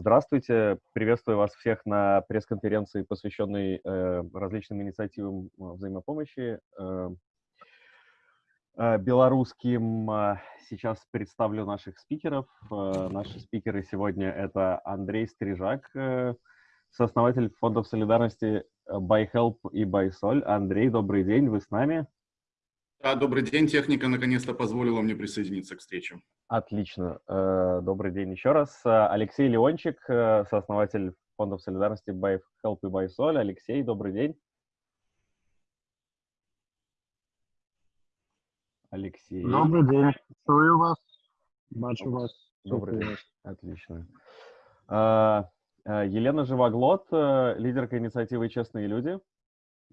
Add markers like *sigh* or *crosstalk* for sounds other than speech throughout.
Здравствуйте, приветствую вас всех на пресс-конференции, посвященной э, различным инициативам взаимопомощи. Э, э, белорусским сейчас представлю наших спикеров. Наши спикеры сегодня это Андрей Стрижак, сооснователь фондов солидарности ByHelp и BySol. Андрей, добрый день, вы с нами? Да, добрый день. Техника наконец-то позволила мне присоединиться к встрече. Отлично. Э, добрый день еще раз. Алексей Леончик, э, сооснователь фондов солидарности By Help и By Sol. Алексей, добрый день. Алексей. Добрый день. Слушаю вас. Бачу вас. Добрый день. Отлично. Э, Елена Живоглот, лидерка инициативы «Честные люди».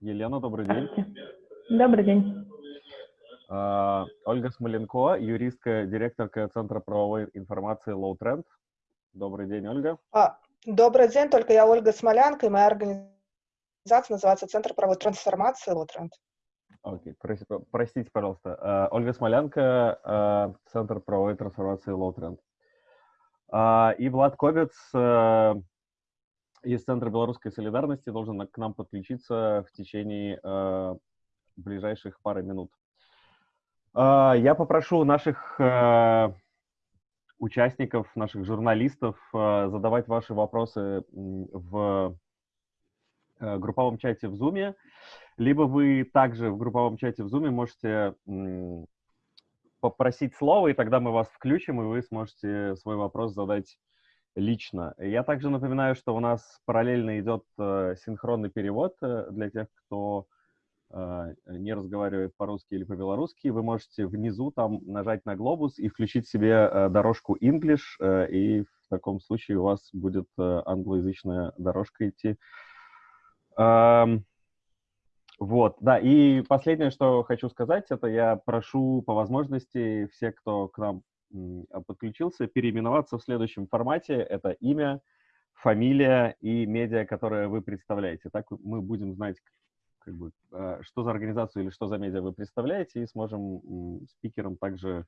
Елена, добрый день. Добрый день. А, Ольга Смоленко, юристка, директорка Центра правовой информации Low Trend. Добрый день, Ольга. А, добрый день, только я Ольга Смолянка, и моя организация называется Центр правовой трансформации Low Trend. Окей, okay. простите, пожалуйста. Uh, Ольга Смолянка, Центр правовой трансформации Low Trend. Uh, и Влад Ковец uh, из Центра белорусской солидарности должен к нам подключиться в течение ближайших пары минут. А, я попрошу наших э, участников, наших журналистов э, задавать ваши вопросы в э, групповом чате в Zoom, либо вы также в групповом чате в Zoom можете попросить слово, и тогда мы вас включим, и вы сможете свой вопрос задать лично. Я также напоминаю, что у нас параллельно идет синхронный перевод для тех, кто не разговаривает по-русски или по-белорусски, вы можете внизу там нажать на глобус и включить себе э, дорожку English, э, и в таком случае у вас будет э, англоязычная дорожка идти. Вот, да, и последнее, что хочу сказать, это я прошу по возможности все, кто к нам подключился, переименоваться в следующем формате. Это имя, фамилия и медиа, которое вы представляете. Так мы будем знать, как бы, а, что за организацию или что за медиа вы представляете, и сможем спикерам также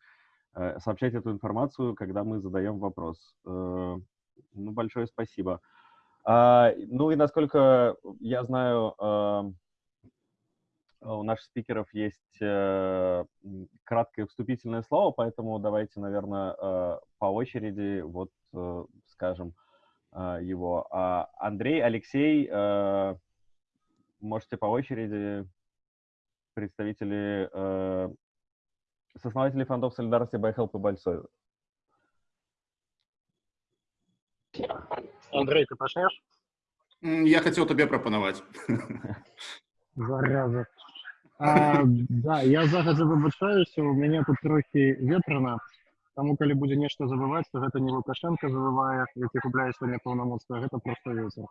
э, сообщать эту информацию, когда мы задаем вопрос. Э, ну, большое спасибо. А, ну и насколько я знаю, а, у наших спикеров есть э, краткое вступительное слово, поэтому давайте, наверное, по очереди вот скажем его. Андрей, Алексей, можете по очереди представители, э, сооснователи фондов солидарности ByHelp и Большой. Андрей, ты почнешь? Я хотел тебе пропоновать. *laughs* Зараза. А, да, я загадзя выбачаюся, у мяне тут трохі ветрана. Таму калі будзе нешта забываць, то гэта не Лукашенко забывае, які губляе сёння паўнамоцтва, гэта просто ветер.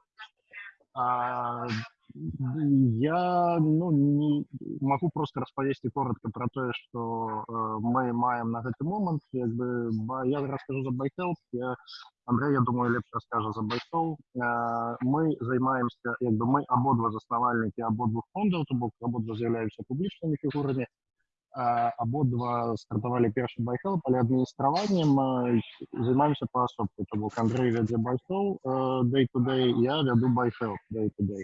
А, я ну, не могу просто распавесці коротко про тое что э, мы маем на гэты момант як бы я расскажу за байхел я Андрей я думаю лепш расскажа за байсол э, мы займаемся як бы мы абодва заснавальнікі абодвух фондаў то бок абодва з'яўляюцца публічнымі фігурамі абодва стартавалі першы байхел але адміністраваннем займаемся паасобку то бок Андрей вядзе байсол day to day я вяду байхел day to day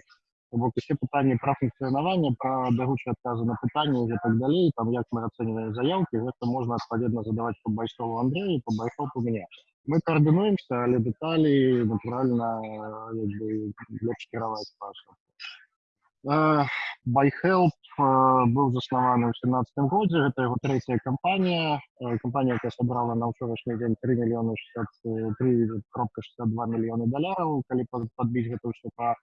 бок усе пытанні пра функцыянаванне пра бягучыя адказы на пытанні і так далей там як мы ацэньваем заявкі гэта можна адпаведна задаваць по байсову Андрею по байхоп у мяне мы коаардынуемся але дэталі натуральна лепш кіраваць пашу байхелп быў заснаваны ў семнадцатым годзе гэта яго трэцяя кампанія кампанія якая сабрала на ўчорашні дзень три мільёны три кропка шестьдесят два мільёны даляраў калі падбіць гэта ўсё па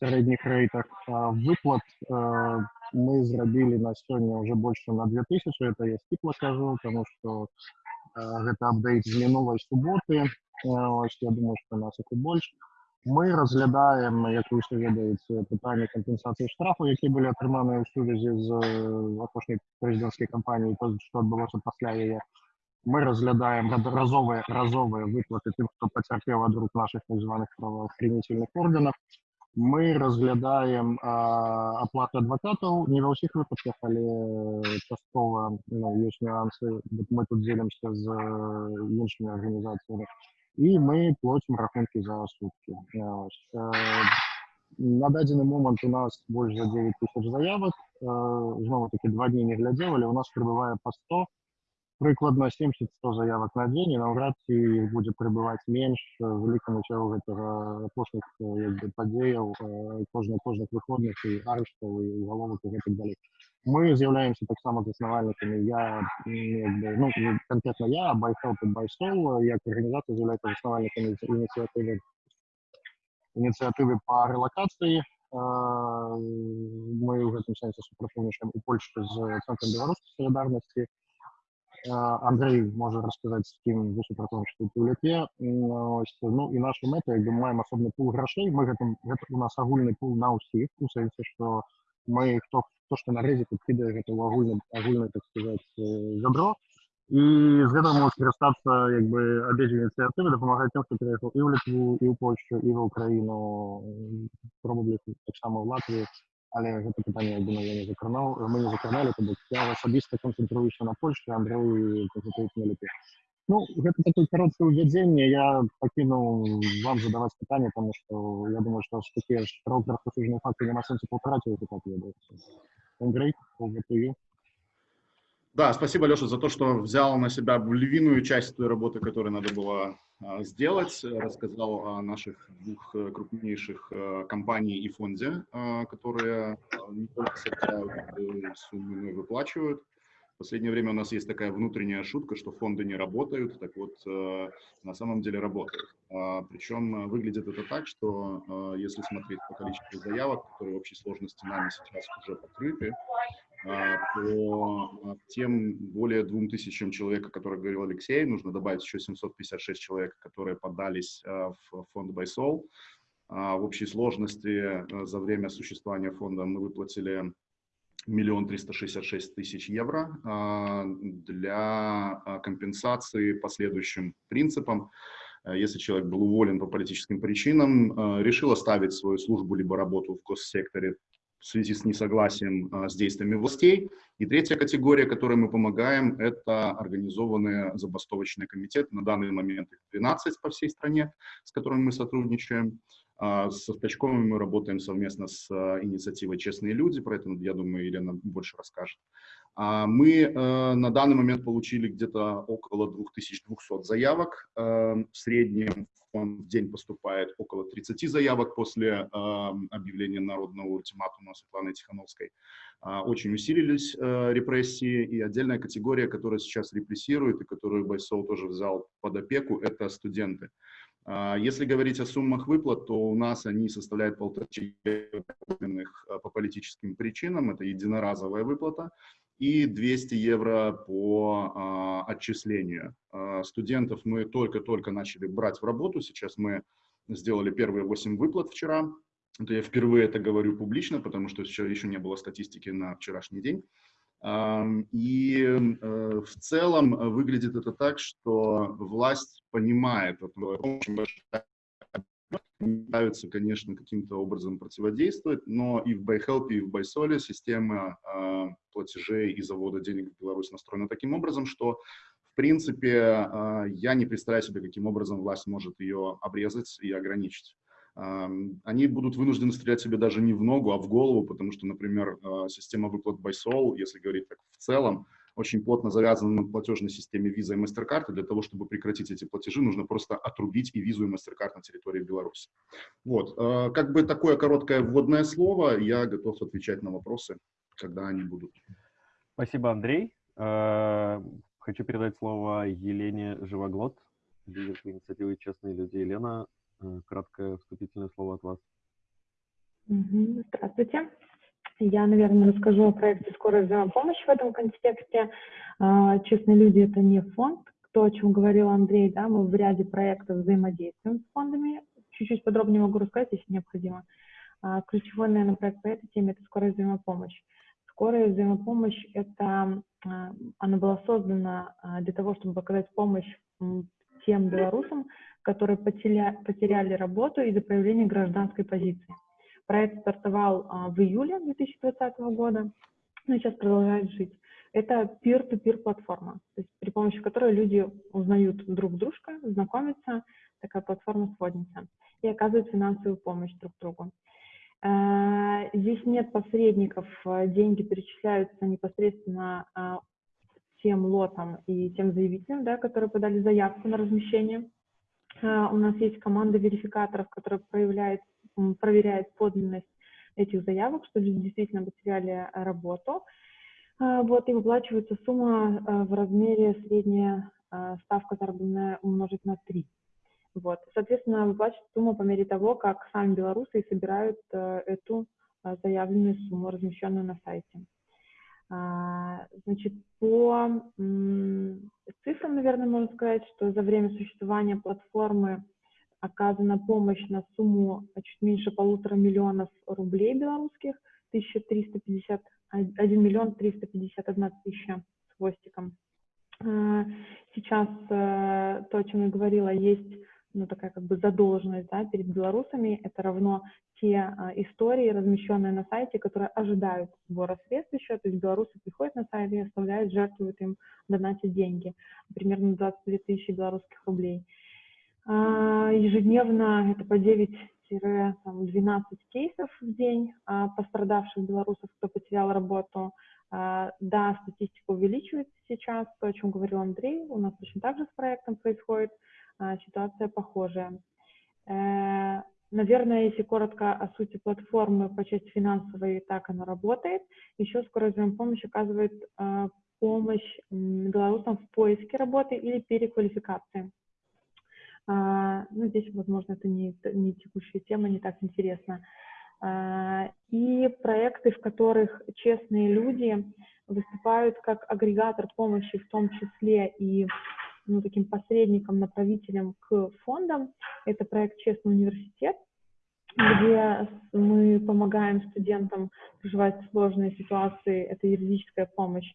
сярэдніх рэйтах выплат мы зрабілі на сёння уже больше на 2000 это я сціпла скажу тому что гэта апдейт з мінулай суботы я думаю что нас это больш мы разглядаем як вы ўсё ведаеце пытанне кампенсацыі штрафу які былі атрыманыя ў сувязі з апошняй прэзідэнцкай кампаніі то что адбылося пасля яе мы разглядаем разовыя разовыя выплаты тым хто пацярпеў ад рук наших так званых праваахренительных органов мы разглядаем а, аплату адвокатаў не ва ўсіх выпадках але часткова ну, ёсць нюансы мы тут дзелімся з іншымі арганізацыямі і мы платим рахунки за сутки. Ось. Е, На дадзены момант у нас больш за 9 тысяч заявак. Е, Знову таки два дні не глядзеў, але у нас прибывае по 100 прыкладна 70-100 заявак на дзень і наўрад ці іх будзе прыбываць менш вялікаму цягу гэтага апошніх як бы, падзеяў кожных кожных выходных і арыштаў і угаловак і гэтак далей мы з'яўляемся таксама заснавальнікамі я як бы, ну, конкретно я байхелп байсол як арганізацыя з'яўляецца заснавальнікамі ініцыятывы ініцыятывы па рэлакацыі мы ў гэтым сэнсе супрацоўнічаем у польшчы з цэнтрам беларускай салідарнасці Андрей може розказати, з ким ви супрацоўнічаеце ў ляке. Ось, ну і наша мэта, як бы маем асобны пул грошей. Мы гэтым, гэта у нас агульны пул на ўсіх, у сэнсе, што мы хто хто што на рэзе тут кідае гэта ў агульны, агульны, так сказаць, жабро. І з гэтага можа скарыстацца як бы абедзве ініцыятывы дапамагаць тым, хто пераехаў і ў Літву, і ў Польшчу, і ў Украіну, пробублі таксама ў Латвію але гэта пытанне я думаю я не закранаў мы не закраналі то бок я асабіста канцэнтруюся на польшчы Андрей на ліпе ну гэта такое кароткае ўвядзенне я пакінуў вам задаваць пытанне тому что я думаю что такія ж рассужныя факты няма сэнсу паўтараць так Андрей over Да, спасибо, Леша, за то, что взял на себя львиную часть той работы, которую надо было а, сделать. Рассказал о наших двух э, крупнейших э, компаний и фонде, а, которые а, не только собирают суммы, но и выплачивают. В последнее время у нас есть такая внутренняя шутка, что фонды не работают. Так вот, э, на самом деле работают. Причем выглядит это так, что если смотреть по количеству заявок, которые в общей сложности нами сейчас уже покрыты, по а, тем более двум тысячам человек, о которых говорил Алексей, нужно добавить еще 756 человек, которые подались а, в фонд Байсол. В общей сложности за время существования фонда мы выплатили миллион триста шестьдесят шесть тысяч евро для компенсации последующим принципам. Если человек был уволен по политическим причинам, решил оставить свою службу либо работу в госсекторе, в связи с несогласием а, с действиями властей. И третья категория, которой мы помогаем, это организованные забастовочные комитеты. На данный момент их 12 по всей стране, с которыми мы сотрудничаем. А, со Стачковым мы работаем совместно с а, инициативой «Честные люди», про это, я думаю, Елена больше расскажет. Мы э, на данный момент получили где-то около 2200 заявок. Э, в среднем в день поступает около 30 заявок после э, объявления народного ультиматума Светланы Тихановской. Э, очень усилились репрессии, и отдельная категория, которая сейчас репрессирует и которую Байсол тоже взял под опеку, это студенты. Если говорить о суммах выплат, то у нас они составляют полторы по политическим причинам. Это единоразовая выплата и 200 евро по а, отчислению. А, студентов мы только-только начали брать в работу, сейчас мы сделали первые 8 выплат вчера. Это я впервые это говорю публично, потому что еще, еще не было статистики на вчерашний день. И э, в целом выглядит это так, что власть понимает, очень большая пытаются, конечно, каким-то образом противодействовать, но и в BuyHelp, и в BuySole система э, платежей и завода денег в Беларусь настроена таким образом, что, в принципе, э, я не представляю себе, каким образом власть может ее обрезать и ограничить. Э, они будут вынуждены стрелять себе даже не в ногу, а в голову, потому что, например, э, система выплат BuySol, если говорить так в целом, очень плотно завязана на платежной системе Visa и MasterCard, и для того, чтобы прекратить эти платежи, нужно просто отрубить и Visa, и MasterCard на территории Беларуси. Вот, э, как бы такое короткое вводное слово, я готов отвечать на вопросы, когда они будут. Спасибо, Андрей. Э, хочу передать слово Елене Живоглот, лидер инициативы «Честные люди». Елена, э, краткое вступительное слово от вас. Здравствуйте. Я, наверное, расскажу о проекте «Скорая взаимопомощь» в этом контексте. А, «Честные люди» — это не фонд, то, о чем говорил Андрей, да, мы в ряде проектов взаимодействуем с фондами. Чуть-чуть подробнее могу рассказать, если необходимо. А, ключевой, наверное, проект по этой теме — это «Скорая взаимопомощь». Скорая взаимопомощь — это, а, она была создана для того, чтобы показать помощь тем белорусам, которые потеряли работу из-за проявления гражданской позиции. Проект стартовал а, в июле 2020 года, но сейчас продолжает жить. Это peer-to-peer платформа, то есть при помощи которой люди узнают друг дружка, знакомятся, такая платформа-сводница, и оказывают финансовую помощь друг другу. Э, здесь нет посредников, э, деньги перечисляются непосредственно а, тем лотам и тем заявителям, да, которые подали заявку на размещение. У нас есть команда верификаторов, которая проявляет, проверяет подлинность этих заявок, что люди действительно потеряли работу. Вот, и выплачивается сумма в размере средняя ставка заработная умножить на 3. Вот. Соответственно, выплачивается сумма по мере того, как сами белорусы собирают эту заявленную сумму, размещенную на сайте. А, значит, по цифрам, наверное, можно сказать, что за время существования платформы оказана помощь на сумму чуть меньше полутора миллионов рублей белорусских, 1350, 1 миллион 351 тысяча с хвостиком. А, сейчас э, то, о чем я говорила, есть ну, такая как бы задолженность да, перед белорусами, это равно те а, истории, размещенные на сайте, которые ожидают сбора средств еще, то есть белорусы приходят на сайт и оставляют, жертвуют им, донатят деньги, примерно 22 тысячи белорусских рублей. А, ежедневно это по 9 12 кейсов в день а, пострадавших белорусов, кто потерял работу. А, да, статистика увеличивается сейчас, то, о чем говорил Андрей, у нас точно так же с проектом происходит. Ситуация похожая. Э, наверное, если коротко о сути платформы по части финансовой, так она работает. Еще скорая помощь оказывает помощь белорусам в поиске работы или переквалификации. А, ну, здесь, возможно, это не, не текущая тема, не так интересно. И проекты, в которых честные люди выступают как агрегатор помощи, в том числе и ну, таким посредником, направителем к фондам. Это проект «Честный университет», где мы помогаем студентам проживать сложные ситуации. Это юридическая помощь,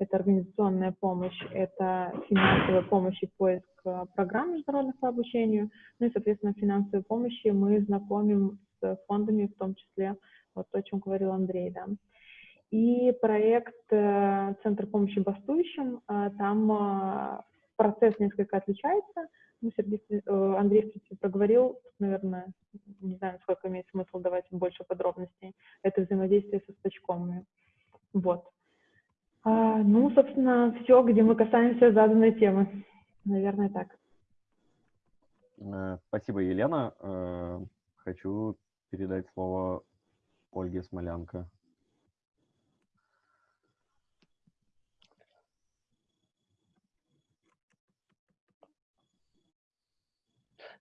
это организационная помощь, это финансовая помощь и поиск э, программ международных по обучению. Ну и, соответственно, финансовой помощи мы знакомим с фондами, в том числе вот то, о чем говорил Андрей, да. И проект э, «Центр помощи бастующим», э, там процесс несколько отличается. Ну, Сергей, Андрей, в принципе, проговорил, наверное, не знаю, сколько имеет смысл давать больше подробностей. Это взаимодействие со стачкомами. Вот. А, ну, собственно, все, где мы касаемся заданной темы. Наверное, так. Э, спасибо, Елена. Э, хочу передать слово Ольге Смолянко.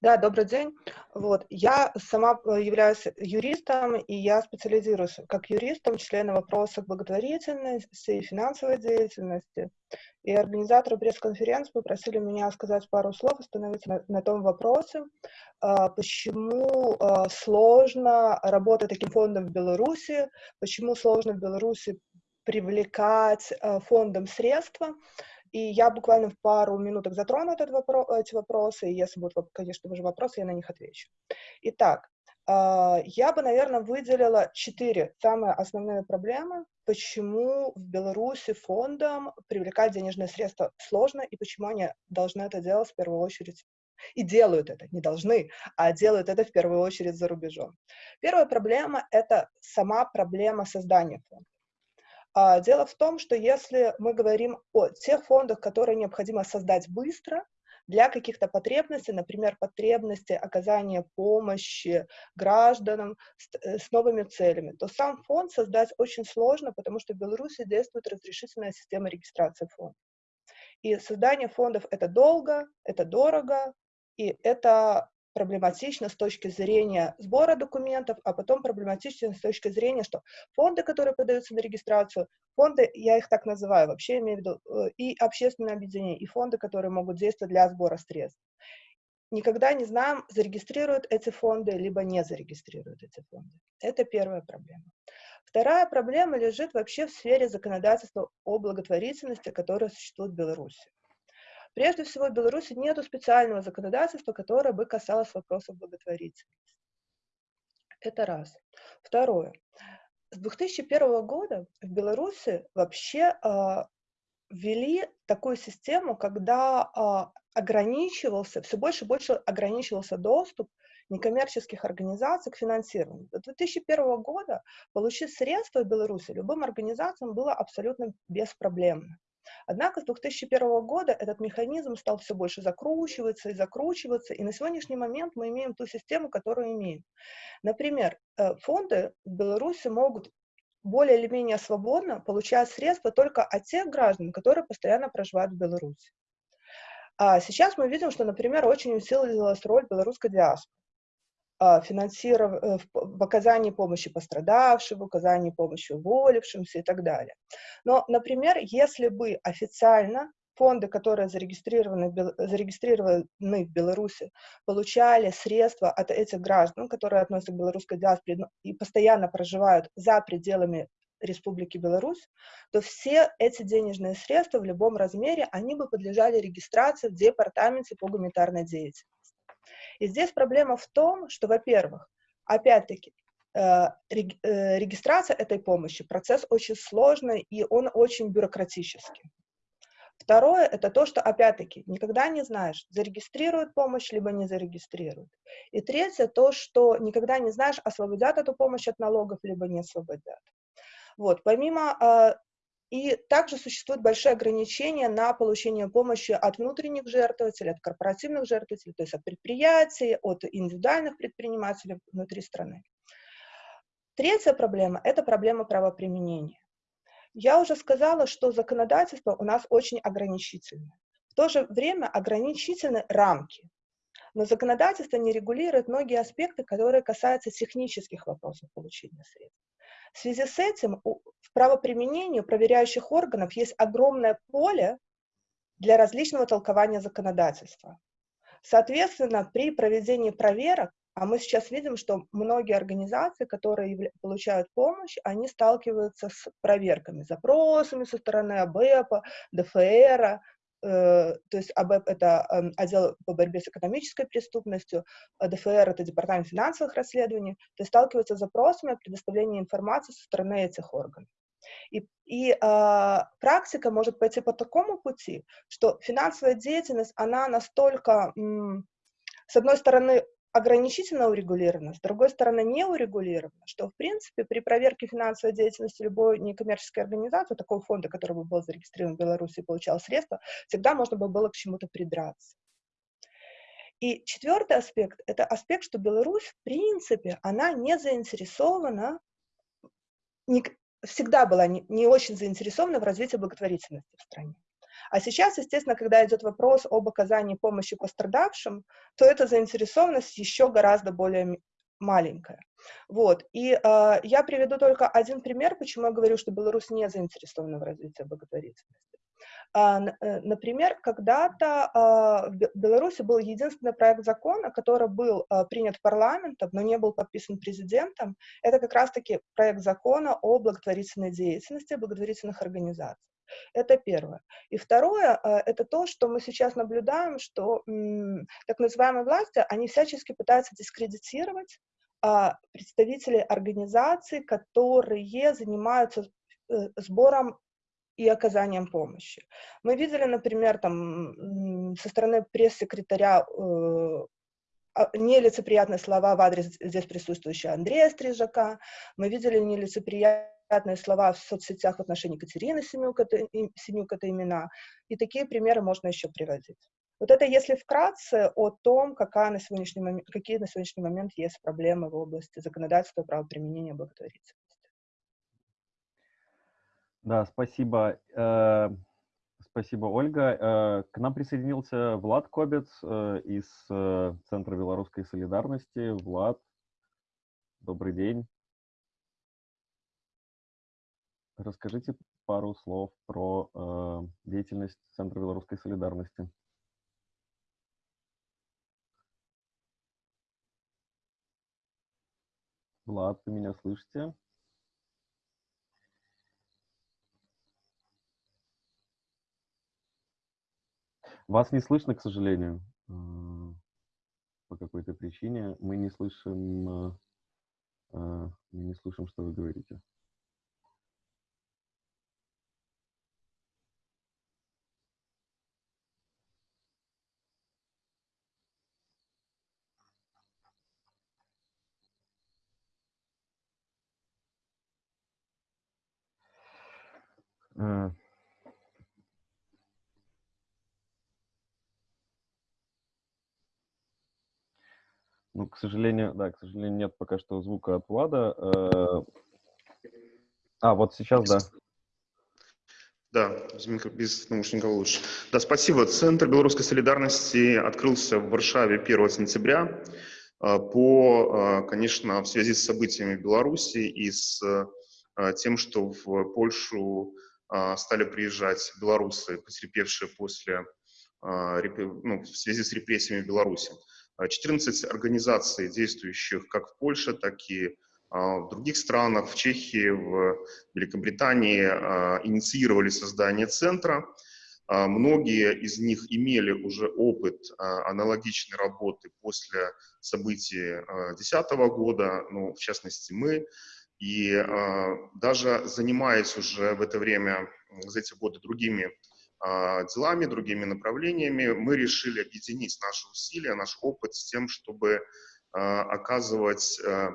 Да, добрый день. Вот. Я сама э, являюсь юристом, и я специализируюсь как юрист, в том числе на вопросах благотворительности и финансовой деятельности. И организаторы пресс-конференции попросили меня сказать пару слов, остановиться на, на том вопросе, а, почему а, сложно работать таким фондом в Беларуси, почему сложно в Беларуси привлекать а, фондом средства. И я буквально в пару минуток затрону этот вопрос, эти вопросы, и если будут, конечно же, вопросы, я на них отвечу. Итак, а, я бы, наверное, выделила четыре самые основные проблемы, почему в Беларуси фондам привлекать денежные средства сложно и почему они должны это делать в первую очередь и делают это, не должны, а делают это в первую очередь за рубежом. Первая проблема — это сама проблема создания фонда. А, дело в том, что если мы говорим о тех фондах, которые необходимо создать быстро, для каких-то потребностей, например, потребности оказания помощи гражданам с, э, с новыми целями, то сам фонд создать очень сложно, потому что в Беларуси действует разрешительная система регистрации фондов. И создание фондов — это долго, это дорого, и это проблематично с точки зрения сбора документов, а потом проблематично с точки зрения, что фонды, которые подаются на регистрацию, фонды, я их так называю, вообще имею в виду, э, и общественные объединения, и фонды, которые могут действовать для сбора средств. Никогда не знаем, зарегистрируют эти фонды, либо не зарегистрируют эти фонды. Это первая проблема. Вторая проблема лежит вообще в сфере законодательства о благотворительности, которое существует в Беларуси. Прежде всего, в Беларуси нет специального законодательства, которое бы касалось вопросов благотворительности. Это раз. Второе. С 2001 года в Беларуси вообще э, ввели такую систему, когда э, ограничивался, все больше и больше ограничивался доступ некоммерческих организаций к финансированию. До 2001 года получить средства в Беларуси любым организациям было абсолютно беспроблемно. Однако с 2001 года этот механизм стал все больше закручиваться и закручиваться, и на сегодняшний момент мы имеем ту систему, которую имеем. Например, э, фонды в Беларуси могут более или менее свободно получать средства только от тех граждан, которые постоянно проживают в Беларуси. А сейчас мы видим, что, например, очень усилилась роль белорусской диаспоры. А, финансиров... Э, в оказании помощи пострадавшим, в оказании помощи уволившимся и так далее. Но, например, если бы официально фонды, которые зарегистрированы, зарегистрированы в Беларуси, получали средства от этих граждан, которые относятся к белорусской диаспоре и постоянно проживают за пределами Республики Беларусь, то все эти денежные средства в любом размере, они бы подлежали регистрации в Департаменте по гуманитарной деятельности. И здесь проблема в том, что, во-первых, опять-таки, э, э, регистрация этой помощи, процесс очень сложный и он очень бюрократический. Второе, это то, что, опять-таки, никогда не знаешь, зарегистрируют помощь, либо не зарегистрируют. И третье, то, что никогда не знаешь, освободят эту помощь от налогов, либо не освободят. Вот, помимо э, и также существуют большие ограничения на получение помощи от внутренних жертвователей, от корпоративных жертвователей, то есть от предприятий, от индивидуальных предпринимателей внутри страны. Третья проблема – это проблема правоприменения. Я уже сказала, что законодательство у нас очень ограничительное. В то же время ограничительны рамки. Но законодательство не регулирует многие аспекты, которые касаются технических вопросов получения средств. В связи с этим в правоприменении проверяющих органов есть огромное поле для различного толкования законодательства. Соответственно, при проведении проверок, а мы сейчас видим, что многие организации, которые получают помощь, они сталкиваются с проверками, запросами со стороны АБЭПа, ДФР, то есть АБЭП — это эм, отдел по борьбе с экономической преступностью, а ДФР — это департамент финансовых расследований, то есть сталкиваются с запросами о предоставлении информации со стороны этих органов. И, и э, практика может пойти по такому пути, что финансовая деятельность, она настолько, м, с одной стороны, ограничительно урегулировано, с другой стороны, не урегулировано, что, в принципе, при проверке финансовой деятельности любой некоммерческой организации, такого фонда, который бы был зарегистрирован в Беларуси и получал средства, всегда можно бы было к чему-то придраться. И четвертый аспект – это аспект, что Беларусь, в принципе, она не заинтересована, не, всегда была не, не очень заинтересована в развитии благотворительности в стране. А сейчас, естественно, когда идет вопрос об оказании помощи пострадавшим, то эта заинтересованность еще гораздо более маленькая. Вот. И э, я приведу только один пример, почему я говорю, что Беларусь не заинтересована в развитии благотворительности. А, э, например, когда-то а, в Беларуси был единственный проект закона, который был а, принят парламентом, но не был подписан президентом. Это как раз-таки проект закона о благотворительной деятельности, благотворительных организациях. Это первое. И второе, это то, что мы сейчас наблюдаем, что так называемые власти, они всячески пытаются дискредитировать представителей организаций, которые занимаются э, сбором и оказанием помощи. Мы видели, например, там, со стороны пресс-секретаря э, а, нелицеприятные слова в адрес здесь присутствующего Андрея Стрижака, мы видели нелицеприятные приятные слова в соцсетях в отношении Катерины Семюк, это, Семюк, это имена. И такие примеры можно еще приводить. Вот это если вкратце о том, какая на сегодняшний момент, какие на сегодняшний момент есть проблемы в области законодательства правоприменения благотворительности. Да, спасибо. Э, спасибо, Ольга. Э, к нам присоединился Влад Кобец э, из Центра белорусской солидарности. Влад, добрый день. Расскажите пару слов про деятельность Центра белорусской солидарности. Влад, вы меня слышите? Вас не слышно, к сожалению. Э, по какой-то причине мы не слышим, э, э, мы не слышим, что вы говорите. Uh... Ну, к сожалению, да, к сожалению, нет пока что звука от Влада. Э, а, вот сейчас, да. Да, без, микро, без наушников лучше. Да, спасибо. Центр белорусской солидарности открылся в Варшаве 1 сентября э, по, э, конечно, в связи с событиями в Беларуси и с тем, что в Польшу стали приезжать белорусы, потерпевшие после, ну, в связи с репрессиями в Беларуси. 14 организаций, действующих как в Польше, так и а, в других странах, в Чехии, в Великобритании, а, инициировали создание центра. Многие из них имели уже опыт аналогичной работы после событий 2010 года, ну, в частности, мы. И даже занимаясь уже в это время, за эти годы другими делами, другими направлениями, мы решили объединить наши усилия, наш опыт с тем, чтобы а, оказывать а,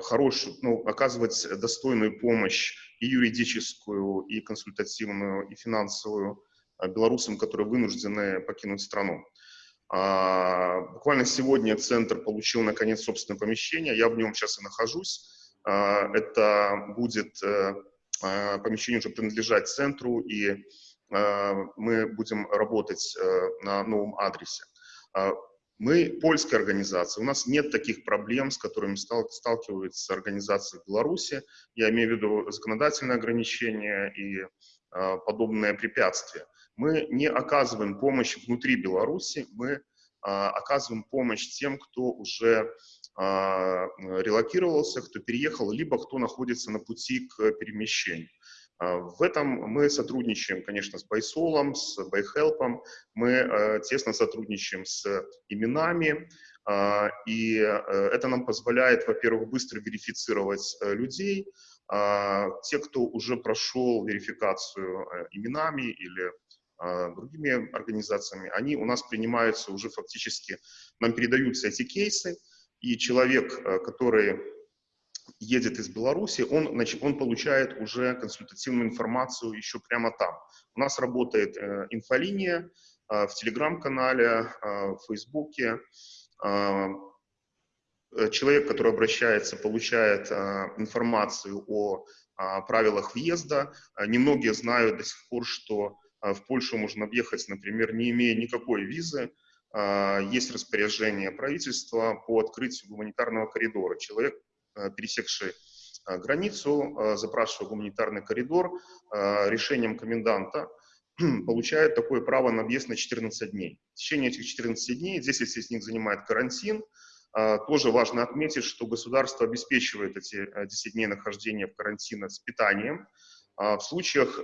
хорошую, ну, оказывать достойную помощь и юридическую, и консультативную, и финансовую белорусам, которые вынуждены покинуть страну. Буквально сегодня центр получил, наконец, собственное помещение, я в нем сейчас и нахожусь. Это будет э, помещение уже принадлежать центру, и мы будем работать э, на новом адресе. А, мы польская организация, у нас нет таких проблем, с которыми сталкиваются организации в Беларуси. Я имею в виду законодательные ограничения и подобные препятствия. Мы не оказываем помощь внутри Беларуси, мы оказываем помощь тем, кто уже релокировался, кто переехал, либо кто находится на пути к перемещению. А, в этом мы сотрудничаем, конечно, с Байсолом, с Байхелпом, мы э, тесно сотрудничаем с именами, а, и э, это нам позволяет, во-первых, быстро верифицировать э, людей, а, те, кто уже прошел верификацию именами или другими организациями, они у нас принимаются уже фактически, нам передаются эти кейсы, и человек, который едет из Беларуси, он, он получает уже консультативную информацию еще прямо там. У нас работает э, инфолиния э, в Телеграм-канале, э, в Фейсбуке. Э, человек, который обращается, получает э, информацию о э, правилах въезда. Э, немногие знают до сих пор, что э, в Польшу можно въехать, например, не имея никакой визы, есть распоряжение правительства по открытию гуманитарного коридора. Человек Э, пересекший э, границу, э, запрашивая гуманитарный коридор, решением коменданта *clears throat* получает такое право на въезд на 14 дней. В течение этих 14 дней, 10 из них занимает карантин, тоже важно отметить, что государство обеспечивает эти 10 дней нахождения в карантине с питанием. В случаях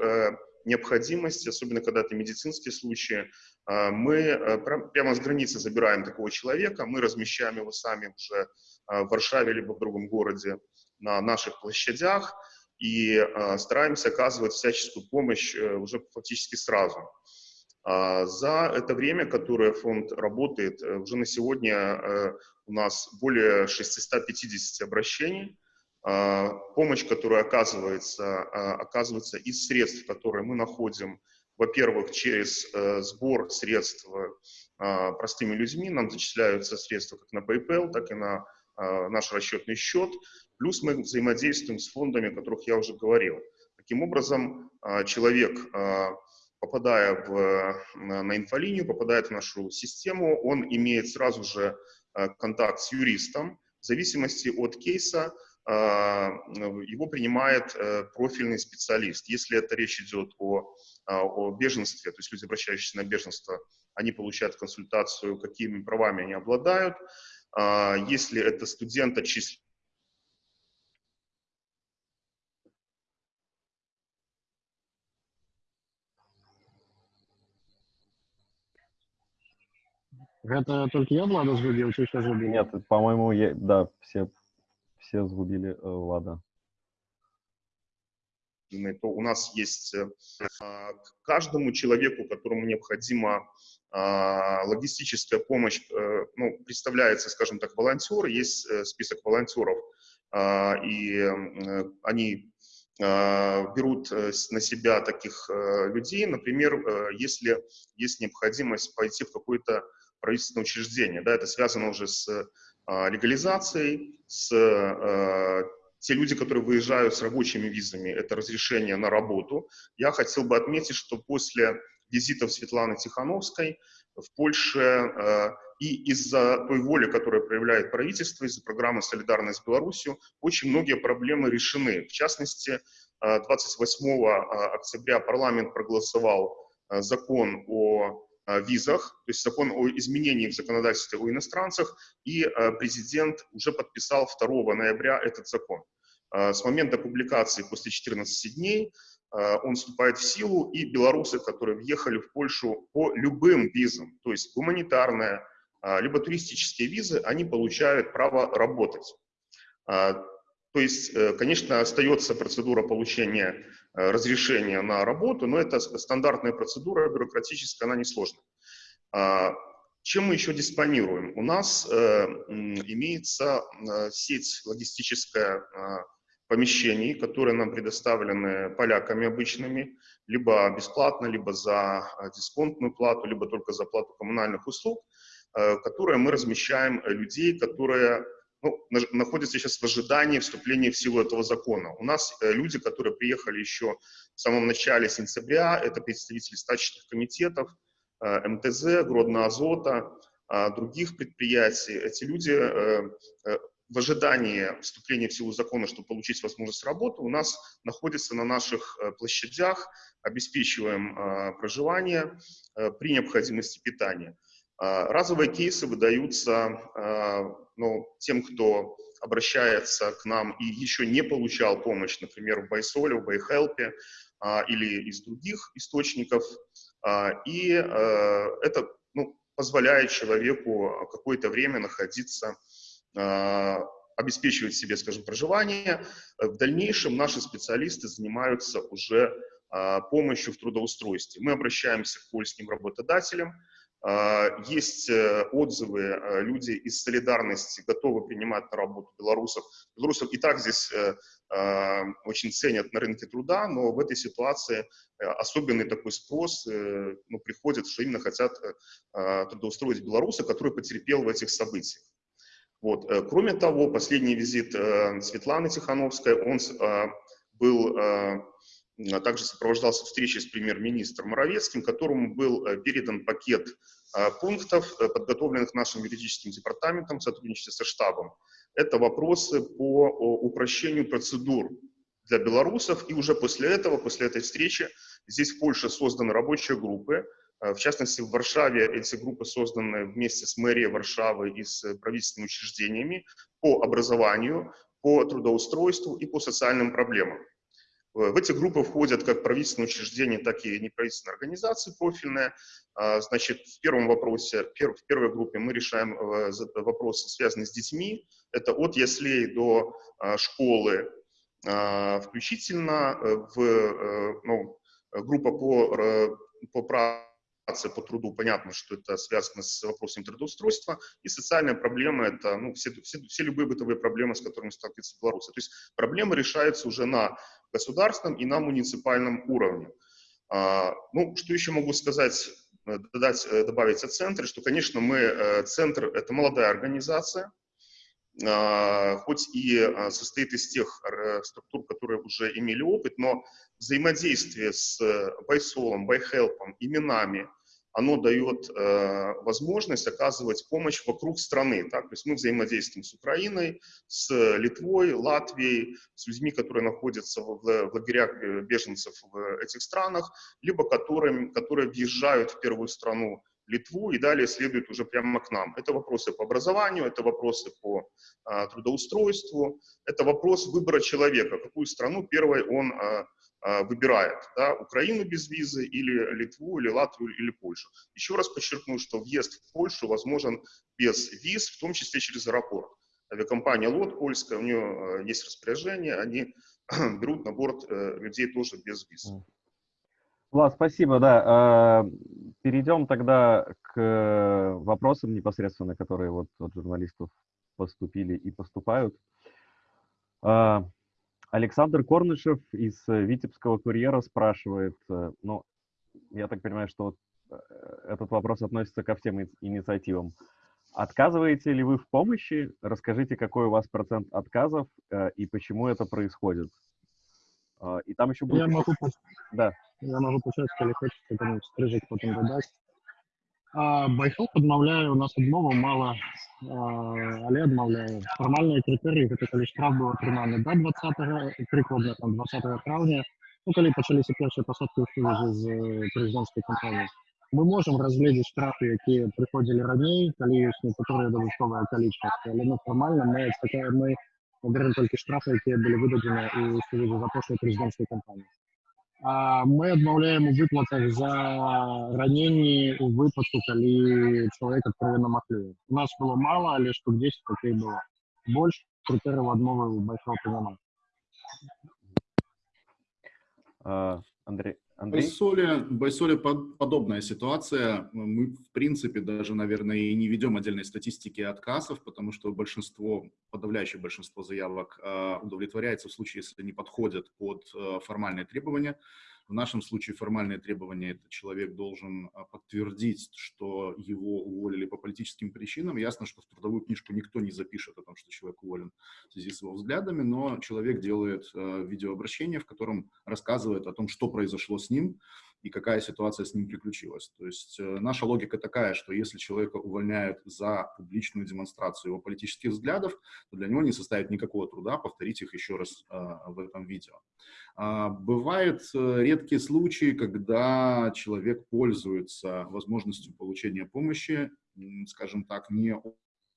необходимости, особенно когда это медицинские случаи, мы прямо с границы забираем такого человека, мы размещаем его сами уже в Варшаве либо в другом городе на наших площадях и э, стараемся оказывать всяческую помощь э, уже фактически сразу. А за это время, которое фонд работает, э, уже на сегодня у нас более 650 обращений. А помощь, которая оказывается, оказывается из средств, которые мы находим, во-первых, через сбор средств простыми людьми, нам зачисляются средства как на PayPal, так и на наш расчетный счет, плюс мы взаимодействуем с фондами, о которых я уже говорил. Таким образом, а, человек, а, попадая в, на инфолинию, попадает в нашу систему, он имеет сразу же контакт с юристом. В зависимости от кейса его принимает э, профильный специалист. Если это речь идет о, о беженстве, то есть люди, обращающиеся на беженство, они получают консультацию, какими правами они обладают. А, если это студент отчислен Это только я Влада згубил, чи ще згубили? Нет, по-моему, да, все, все сгубили э, Влада. То у нас есть э, а, каждому человеку, которому необходима а, логистическая помощь, э, ну, представляется, скажем так, волонтер, есть э, список волонтеров, а, и они берут на себя таких людей, например, если есть необходимость пойти в какое-то правительственное учреждение, да, это связано уже с легализацией, с те люди, которые выезжают с рабочими визами, это разрешение на работу. Я хотел бы отметить, что после визитов Светланы Тихановской в Польше э, и из-за той воли, которую проявляет правительство, из-за программы «Солидарность с Беларусью», очень многие проблемы решены. В частности, 28 э, э, октября парламент проголосовал э, закон о визах, то есть закон о изменении в законодательстве о иностранцах, и э, президент уже подписал 2 ноября этот закон. С момента публикации после 14 дней он вступает в силу, и белорусы, которые въехали в Польшу по любым визам, то есть гуманитарная, либо туристические визы, они получают право работать. То есть, э, конечно, остается процедура получения э, разрешения на работу, но это стандартная процедура, бюрократическая, она несложная. Чем мы еще диспонируем? У нас э, имеется сеть логистическая помещений, которые нам предоставлены поляками обычными, либо бесплатно, либо за дисконтную плату, либо только за плату коммунальных услуг, которые мы размещаем людей, которые ну, находятся сейчас в ожидании вступления в силу этого закона. У нас э, люди, которые приехали еще в самом начале сентября, это представители стачечных комитетов, э, МТЗ, Гродно-Азота, э, других предприятий. Эти люди э, э, в ожидании вступления в силу закона, чтобы получить возможность работы, у нас находятся на наших э, площадях, обеспечиваем э, проживание э, при необходимости питания. Разовые кейсы выдаются ну, тем, кто обращается к нам и еще не получал помощь, например, в Байсоле, в Байхелпе а, или из других источников. А, и а, это ну, позволяет человеку какое-то время находиться, а, обеспечивать себе, скажем, проживание. В дальнейшем наши специалисты занимаются уже а, помощью в трудоустройстве. Мы обращаемся к польским работодателям, а, есть э, отзывы, э, люди из солидарности готовы принимать на работу белорусов. Белорусов и так здесь э, а, очень ценят на рынке труда, но в этой ситуации особенный такой спрос ну, приходит, что именно хотят а, трудоустроить белоруса, который потерпел в этих событиях. Вот. Кроме того, последний визит Светланы Тихановской, он был а также сопровождался встречей с премьер-министром Моровецким, которому был э, передан пакет э, пунктов, э, подготовленных нашим юридическим департаментом в сотрудничестве со штабом. Это вопросы по упрощению процедур для белорусов, и уже после этого, после этой встречи, здесь в Польше созданы рабочие группы, в частности, в Варшаве эти группы созданы вместе с мэрией Варшавы и с правительственными учреждениями по образованию, по трудоустройству и по социальным проблемам. В эти группы входят как правительственные учреждения, так и неправительственные организации профильные. А, значит, в первом вопросе, в первой группе мы решаем э, вопросы, связанные с детьми. Это от яслей до а, школы а, включительно. Э, в, э, ну, группа по, по праву по труду, понятно, что это связано с вопросом трудоустройства, и социальная проблема – это ну, все, все, все любые бытовые проблемы, с которыми сталкиваются белорусы. То есть проблемы решаются уже на государственном и на муниципальном уровне. А, ну, что еще могу сказать, э, додать, э, добавить о центре, что, конечно, мы, э, центр – это молодая организация, а, хоть и состоит из тех структур, которые уже имели опыт, но взаимодействие с Байсолом, Байхелпом, именами, оно дает э, возможность оказывать помощь вокруг страны. Так? То есть мы взаимодействуем с Украиной, с Литвой, Латвией, с людьми, которые находятся в, в лагерях беженцев в этих странах, либо которые, которые въезжают в первую страну Литву и далее следуют уже прямо к нам. Это вопросы по образованию, это вопросы по а, трудоустройству, это вопрос выбора человека, какую страну первой он а, выбирает, да, Украину без визы или Литву, или Латвию, или Польшу. Еще раз подчеркну, что въезд в Польшу возможен без виз, в том числе через аэропорт. Авиакомпания ЛОТ польская, у нее а, есть распоряжение, они *clears throat* берут на борт э, людей тоже без виз. Влад, спасибо, да. А, перейдем тогда к вопросам непосредственно, которые вот от журналистов поступили и поступают. Александр Корнышев из э, Витебского курьера спрашивает, э, ну, я так понимаю, что вот э, этот вопрос относится ко всем инициативам. Отказываете ли вы в помощи? Расскажите, какой у вас процент отказов и почему это происходит. И там еще будет... Я могу, да. я могу почать, коли хочете, там стрижик потом додать. А, Байхоп адмаўляе у нас адмову мала але адмаўляе фармальныя крытэрыі гэта калі штраф быў атрыманы да 20 прыкладна там 20 траўня ну, калі пачаліся першыя пасадкі ў сувязі з прэзідэнцкай кампаніяй мы можам разгледзець штрафы якія прыходзілі раней калі ёсць некаторыя дадатковыя акалічнасці але ну, фармальна мы такая мы берем толькі штрафы якія былі выдадзены у сувязі з апошняй прэзідэнцкай кампаніі мы адмаўляем у выплатах за раненні у выпадку калі чалавек адкровенно маклюе у нас было мало але штук 10 таких было больш крытэрыяў адмовы большого няма Андрей Андрей? Байсоле, Байсоле под, подобная ситуация. Мы, в принципе, даже, наверное, и не ведем отдельной статистики отказов, потому что большинство, подавляющее большинство заявок э, удовлетворяется в случае, если они подходят под э, формальные требования. В нашем случае формальные требования – это человек должен а, подтвердить, что его уволили по политическим причинам. Ясно, что в трудовую книжку никто не запишет о том, что человек уволен в связи с его взглядами, но человек делает э, видеообращение, в котором рассказывает о том, что произошло с ним, и какая ситуация с ним приключилась. То есть э, наша логика такая, что если человека увольняют за публичную демонстрацию его политических взглядов, то для него не составит никакого труда повторить их еще раз э, в этом видео. А, бывают э, редкие случаи, когда человек пользуется возможностью получения помощи, скажем так, не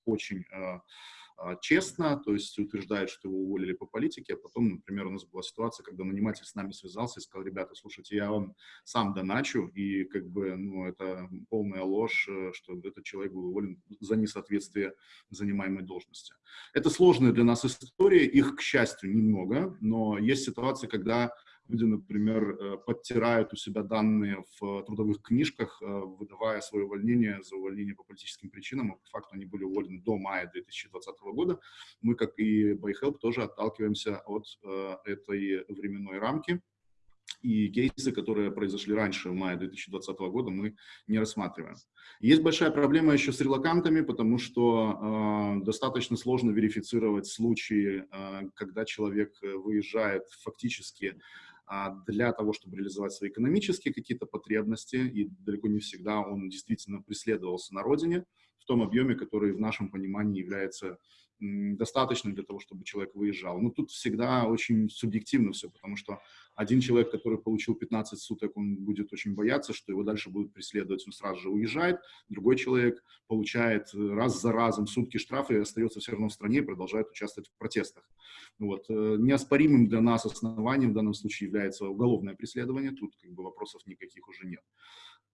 очень э, а, честно, то есть утверждает, что его уволили по политике, а потом, например, у нас была ситуация, когда наниматель с нами связался и сказал, ребята, слушайте, я вам сам доначу, и как бы, ну, это полная ложь, э, что этот человек был уволен за несоответствие занимаемой должности. Это сложная для нас история, их, к счастью, немного, но есть ситуации, когда люди, например, э, подтирают у себя данные в трудовых книжках, э, выдавая свое увольнение за увольнение по политическим причинам, а по факту они были уволены до мая 2020 года. Мы, как и BuyHelp, тоже отталкиваемся от э, этой временной рамки. И кейсы, которые произошли раньше, в мае 2020 года, мы не рассматриваем. Есть большая проблема еще с релакантами, потому что э, достаточно сложно верифицировать случаи, э, когда человек выезжает фактически для того, чтобы реализовать свои экономические какие-то потребности, и далеко не всегда он действительно преследовался на родине в том объеме, который в нашем понимании является достаточным для того, чтобы человек выезжал. Но тут всегда очень субъективно все, потому что один человек, который получил 15 суток, он будет очень бояться, что его дальше будут преследовать, он сразу же уезжает. Другой человек получает э, раз за разом сутки штрафа и остается все равно в стране и продолжает участвовать в протестах. Вот. Э, неоспоримым для нас основанием в данном случае является уголовное преследование, тут как бы вопросов никаких уже нет.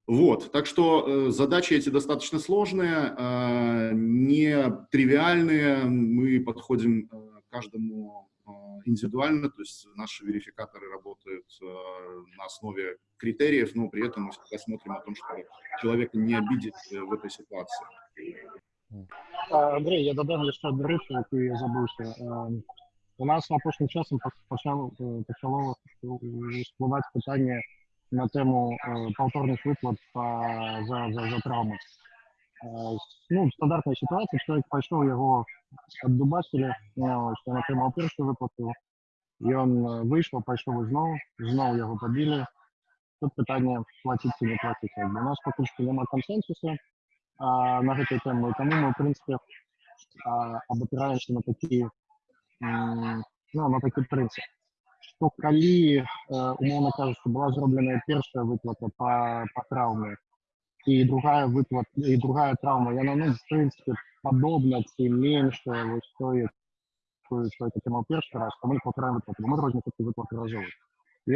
Вот, так что э, задачи эти достаточно сложные, э, не тривиальные, мы подходим э, каждому э, индивидуально, то есть наши верификаторы работают э, на основе критериев, но при этом мы всегда смотрим о том, чтобы человека не обидеть э, в этой ситуации. Андрей, я додам еще одну речь, яку я забывся. У нас апошнім часом почало, почало спливати питання на тему э, повторных выплат по, за, за, за травмы. Э, ну, стандартная ситуация, человек пошел, его отдубасили, ну, что он отримал першую выплату, и он э, вышел, пошел знову, знову его побили. Тут питание платить или не платить. У нас поки що немає консенсусу а, на эту тему, и тому мы, в принципе, а, обопираемся на такие, ну, на такие принципы што калі э, умоўна кажучы была зробленая першая выплата по, по траўме і другая выплата і другая траўма яна ну в прынцыпе падобна ці меншая вось тое что это тема першы раз то мы паўтараем выплату мы розніцу выплаты разовы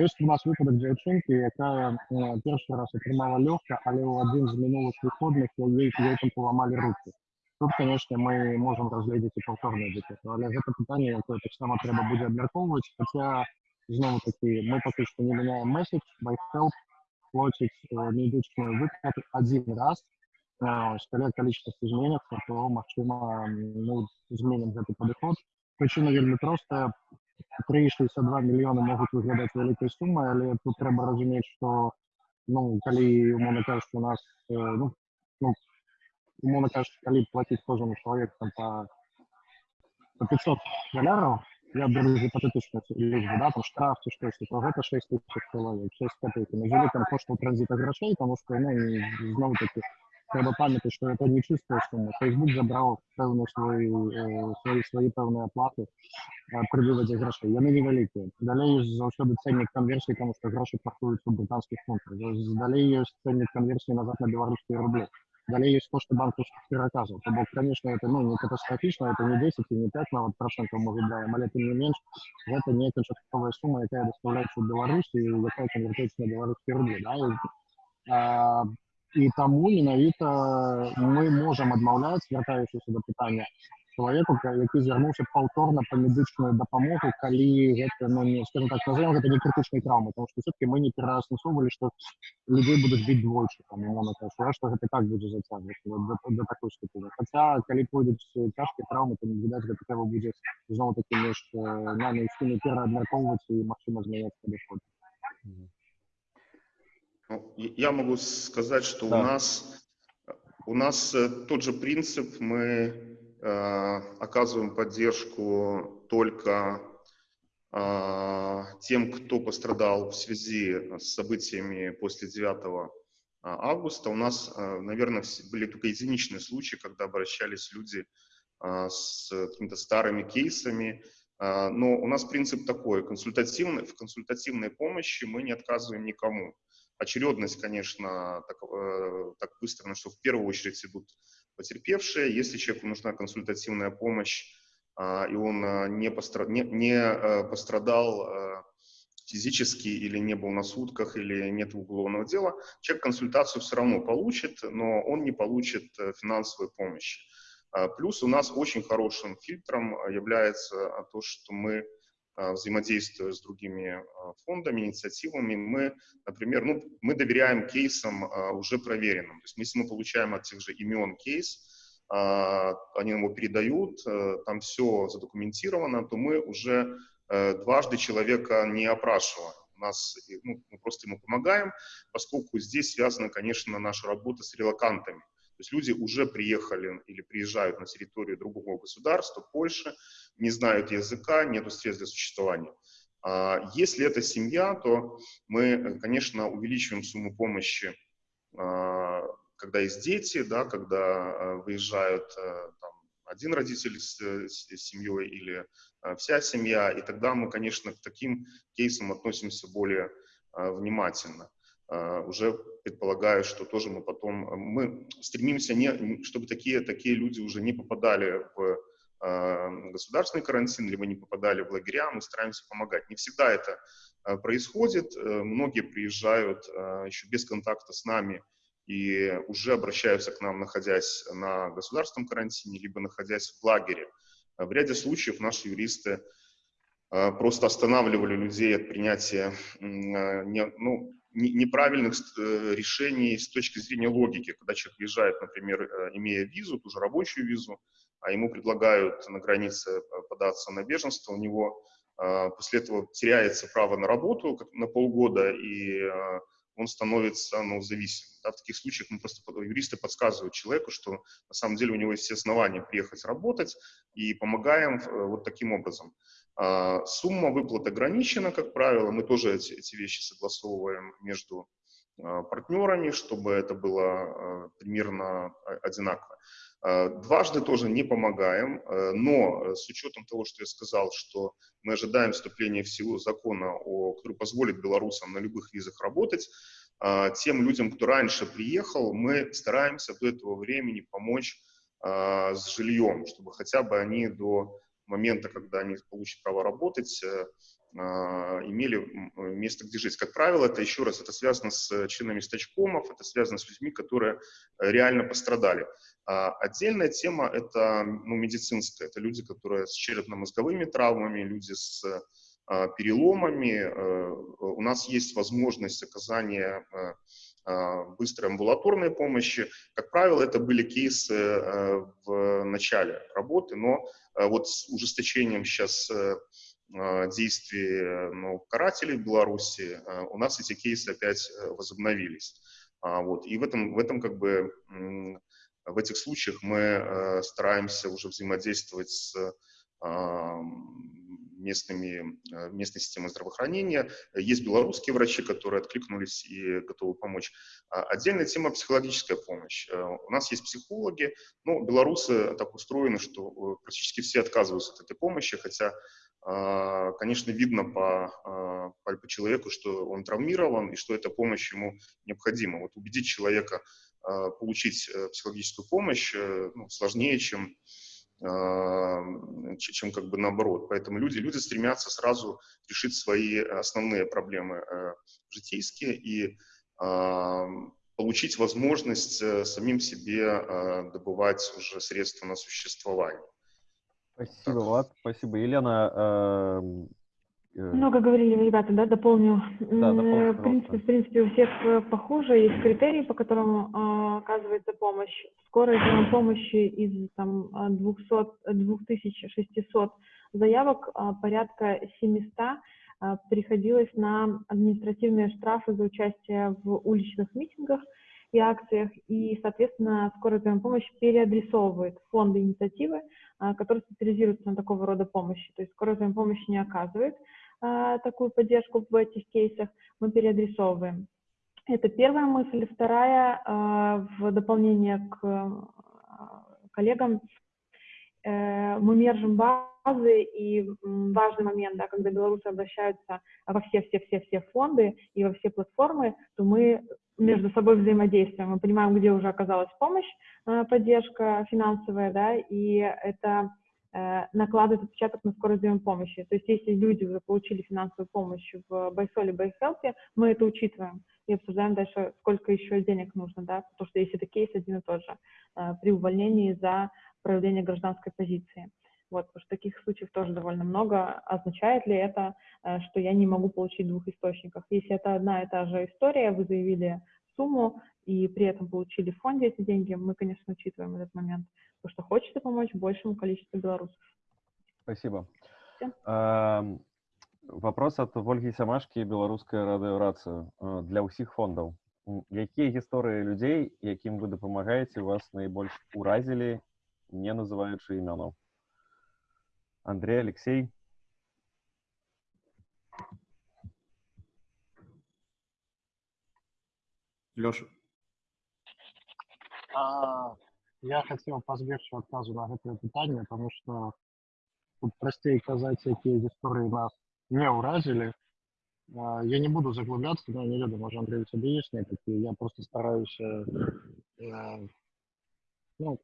ёсць у нас выпадак дзяўчынкі якая э, першы раз атрымала лёгка але ў адзін з мінулых выходных яе там паламалі руки тут конечно мы можем разгледзець і паўторныя выплаты але гэта пытанне якое таксама трэба будзе абмяркоўваць хаця знову таки, ми поки що не міняємо меседж, ByteHelp платить медичную выплату один раз. Когда количество изменится, то, максимум, мы изменим этот подход. Причина вельми просто. 3,62 мільёны могуць выглядаць вялікай сумай, але тут трэба разумець, што ну, калі, умоўна кажучы, у нас, э, ну, ну, умоўна кажучы, калі плаціць кожнаму чалавеку там па, па 500 даляраў, я беру гіпотетычную лічбу, да, там штраф ці штосьці, то гэта 6 тысяч чалавек, 6 копейки. На жаль, там коштаў транзіта грошей, тому що, ну, знову таки, треба пам'ятати, що це не чиста сума. Фейсбук забрав певну свої, свої, свої певні оплати при виводі грошей. Вони невеликі. Далі є завжди ценник конверсії, тому що гроші паркуються в британських фунтах. Далі є ценник конверсії назад на білоруські рублі. Далее есть кошты банковских переказов. То бок, конечно, это ну, не катастрофично, это не 10 и не 5 на вот процентов мы выбираем, але тем не менш, это не канчатковая сума, якая доставляется в Беларусь и якая конвертуется на белорусские рубли. Да? И, а, і таму менавіта мы можам адмаўляць вяртаючыся да пытання чалавеку які звярнуўся паўторна па медычную дапамогу калі гэта ну, не скажем так назовем гэта не крытычнай траўмы потому что все-таки мы не пераасэнсоўвалі што людзей будуць біць двойчы там што гэта так будзе зацягваць да, да такой ступені хаця калі пойдуць цяжкія траўмы то відаць гэта трэба будзе зноў такі між нами ўсімі пераабмяркоўваць і магчыма змяняць падыход Ну, я могу сказать, что да. у нас у нас э, тот же принцип, мы э, оказываем поддержку только э, тем, кто пострадал в связи с событиями после 9 а, августа. У нас, э, наверное, были только единичные случаи, когда обращались люди э, с какими-то старыми кейсами, э, но у нас принцип такой, консультативный, в консультативной помощи мы не отказываем никому очередность, конечно, так, э, так быстро, что в первую очередь идут потерпевшие. Если человеку нужна консультативная помощь, э, и он э, не, постра... не, не э, пострадал физически или не был на сутках, или нет уголовного дела, человек консультацию все равно получит, но он не получит э, финансовой помощи. Плюс у нас очень хорошим фильтром является то, что мы а, взаимодействуя с другими а, фондами, инициативами, мы, например, ну, мы доверяем кейсам а, уже проверенным. То есть если мы получаем от тех же имен кейс, они его передают, там все задокументировано, то мы уже э, дважды человека не опрашиваем. У нас, ну, мы просто ему помогаем, поскольку здесь связана, конечно, наша работа с релакантами. То есть люди уже приехали или приезжают на территорию другого государства, Польши, не знают языка, нет средств для существования. А если это семья, то мы, конечно, увеличиваем сумму помощи, а, когда есть дети, да, когда а, выезжают там, один родитель с, с семьей или вся семья, и тогда мы, конечно, к таким кейсам относимся более внимательно. Уже предполагаю, что тоже мы потом, мы стремимся, не, чтобы такие, такие люди уже не попадали в государственный карантин, либо не попадали в лагеря, мы стараемся помогать. Не всегда это а, происходит. Э, многие приезжают а, еще без контакта с нами и уже обращаются к нам, находясь на государственном карантине, либо находясь в лагере. В ряде случаев наши юристы а, просто останавливали людей от принятия ну, неправильных э, решений с точки зрения логики. Когда человек въезжает, например, э, имея визу, ту же рабочую визу, а ему предлагают на границе э, податься на беженство, у него после этого теряется право на работу на полгода, и он становится ну, зависимым. Да, в таких случаях мы просто юристы подсказывают человеку, что на самом деле у него есть все основания приехать работать, и помогаем вот таким образом. А, сумма выплат ограничена, как правило, мы тоже эти, эти вещи согласовываем между партнерами, чтобы это было примерно одинаково. Дважды тоже не помогаем, но э, с учетом того, что я сказал, что мы ожидаем вступления в силу закона, который позволит белорусам на любых визах работать, тем людям, кто раньше приехал, мы стараемся до этого времени помочь с жильем, чтобы хотя бы они до момента, когда они получат право работать, а, имели место, где жить. Как правило, это еще раз, это связано с членами стачкомов, это связано с людьми, которые э, реально пострадали. А отдельная тема – это ну, медицинская. Это люди, которые с черепно-мозговыми травмами, люди с а, переломами. Э, у нас есть возможность оказания э, быстрой амбулаторной помощи. Как правило, это были кейсы в начале работы, но вот с ужесточением сейчас действий ну, карателей в Беларуси, у нас эти кейсы опять возобновились. Вот. И в этом, в этом как бы в этих случаях мы стараемся уже взаимодействовать с местными, э, местной системой здравоохранения. Есть белорусские врачи, которые откликнулись и готовы помочь. А отдельная тема – психологическая помощь. Э, у нас есть психологи, но белорусы так устроены, что э, практически все отказываются от этой помощи, хотя конечно, видно по, по, по человеку, что он травмирован и что эта помощь ему необходима. Вот убедить человека получить психологическую помощь ну, сложнее, чем чем как бы наоборот. Поэтому люди, люди стремятся сразу решить свои основные проблемы э, житейские и получить возможность э, самим себе э, добывать уже средства на существование. Спасибо, так. Влад, спасибо. Елена, Э, Много говорили ребята, да, дополню. Да, дополню в принципе, в принципе, у всех э, похоже, есть критерии, по которым э, оказывается помощь. Скорость помощи из там 200, 2600 заявок э, порядка 700 э, приходилось на административные штрафы за участие в уличных митингах и акциях, и, соответственно, скорая помощь переадресовывает фонды инициативы, э, которые специализируются на такого рода помощи. То есть скорая помощь не оказывает, такую поддержку в этих кейсах, мы переадресовываем. Это первая мысль. Вторая, а, в дополнение к а, коллегам, э, мы мержим базы, и важный момент, да, когда белорусы обращаются во все-все-все-все фонды и во все платформы, то мы между собой взаимодействуем, мы понимаем, где уже оказалась помощь, поддержка финансовая, да, и это накладывает отпечаток на скорость помощи. То есть если люди уже получили финансовую помощь в Байсоле, Байхелпе, мы это учитываем и обсуждаем дальше, сколько еще денег нужно, да, потому что если это кейс один и тот же, э, при увольнении за проявление гражданской позиции. Вот, потому что таких случаев тоже довольно много. Означает ли это, э, что я не могу получить двух источников? Если это одна и та же история, вы заявили сумму и при этом получили в фонде эти деньги, мы, конечно, учитываем этот момент потому что хочется помочь большему количеству белорусов. Спасибо. Э, вопрос от Ольги Самашки, беларуская радыёрацыя для ўсіх фондаў. Якія гісторыі людзей, якім вы дапамагаеце, вас найбольш уразілі, не называючы імёнаў? Андрей, Алексей? Леша. А, я хотел пазбегчы адказу на гэтае пытанне потому что тут прасцей казаць якія гісторыі нас не ўразілі я не буду заглубляться но не ведаю можа Андрей цябе есть некалькі я просто стараюсь ну,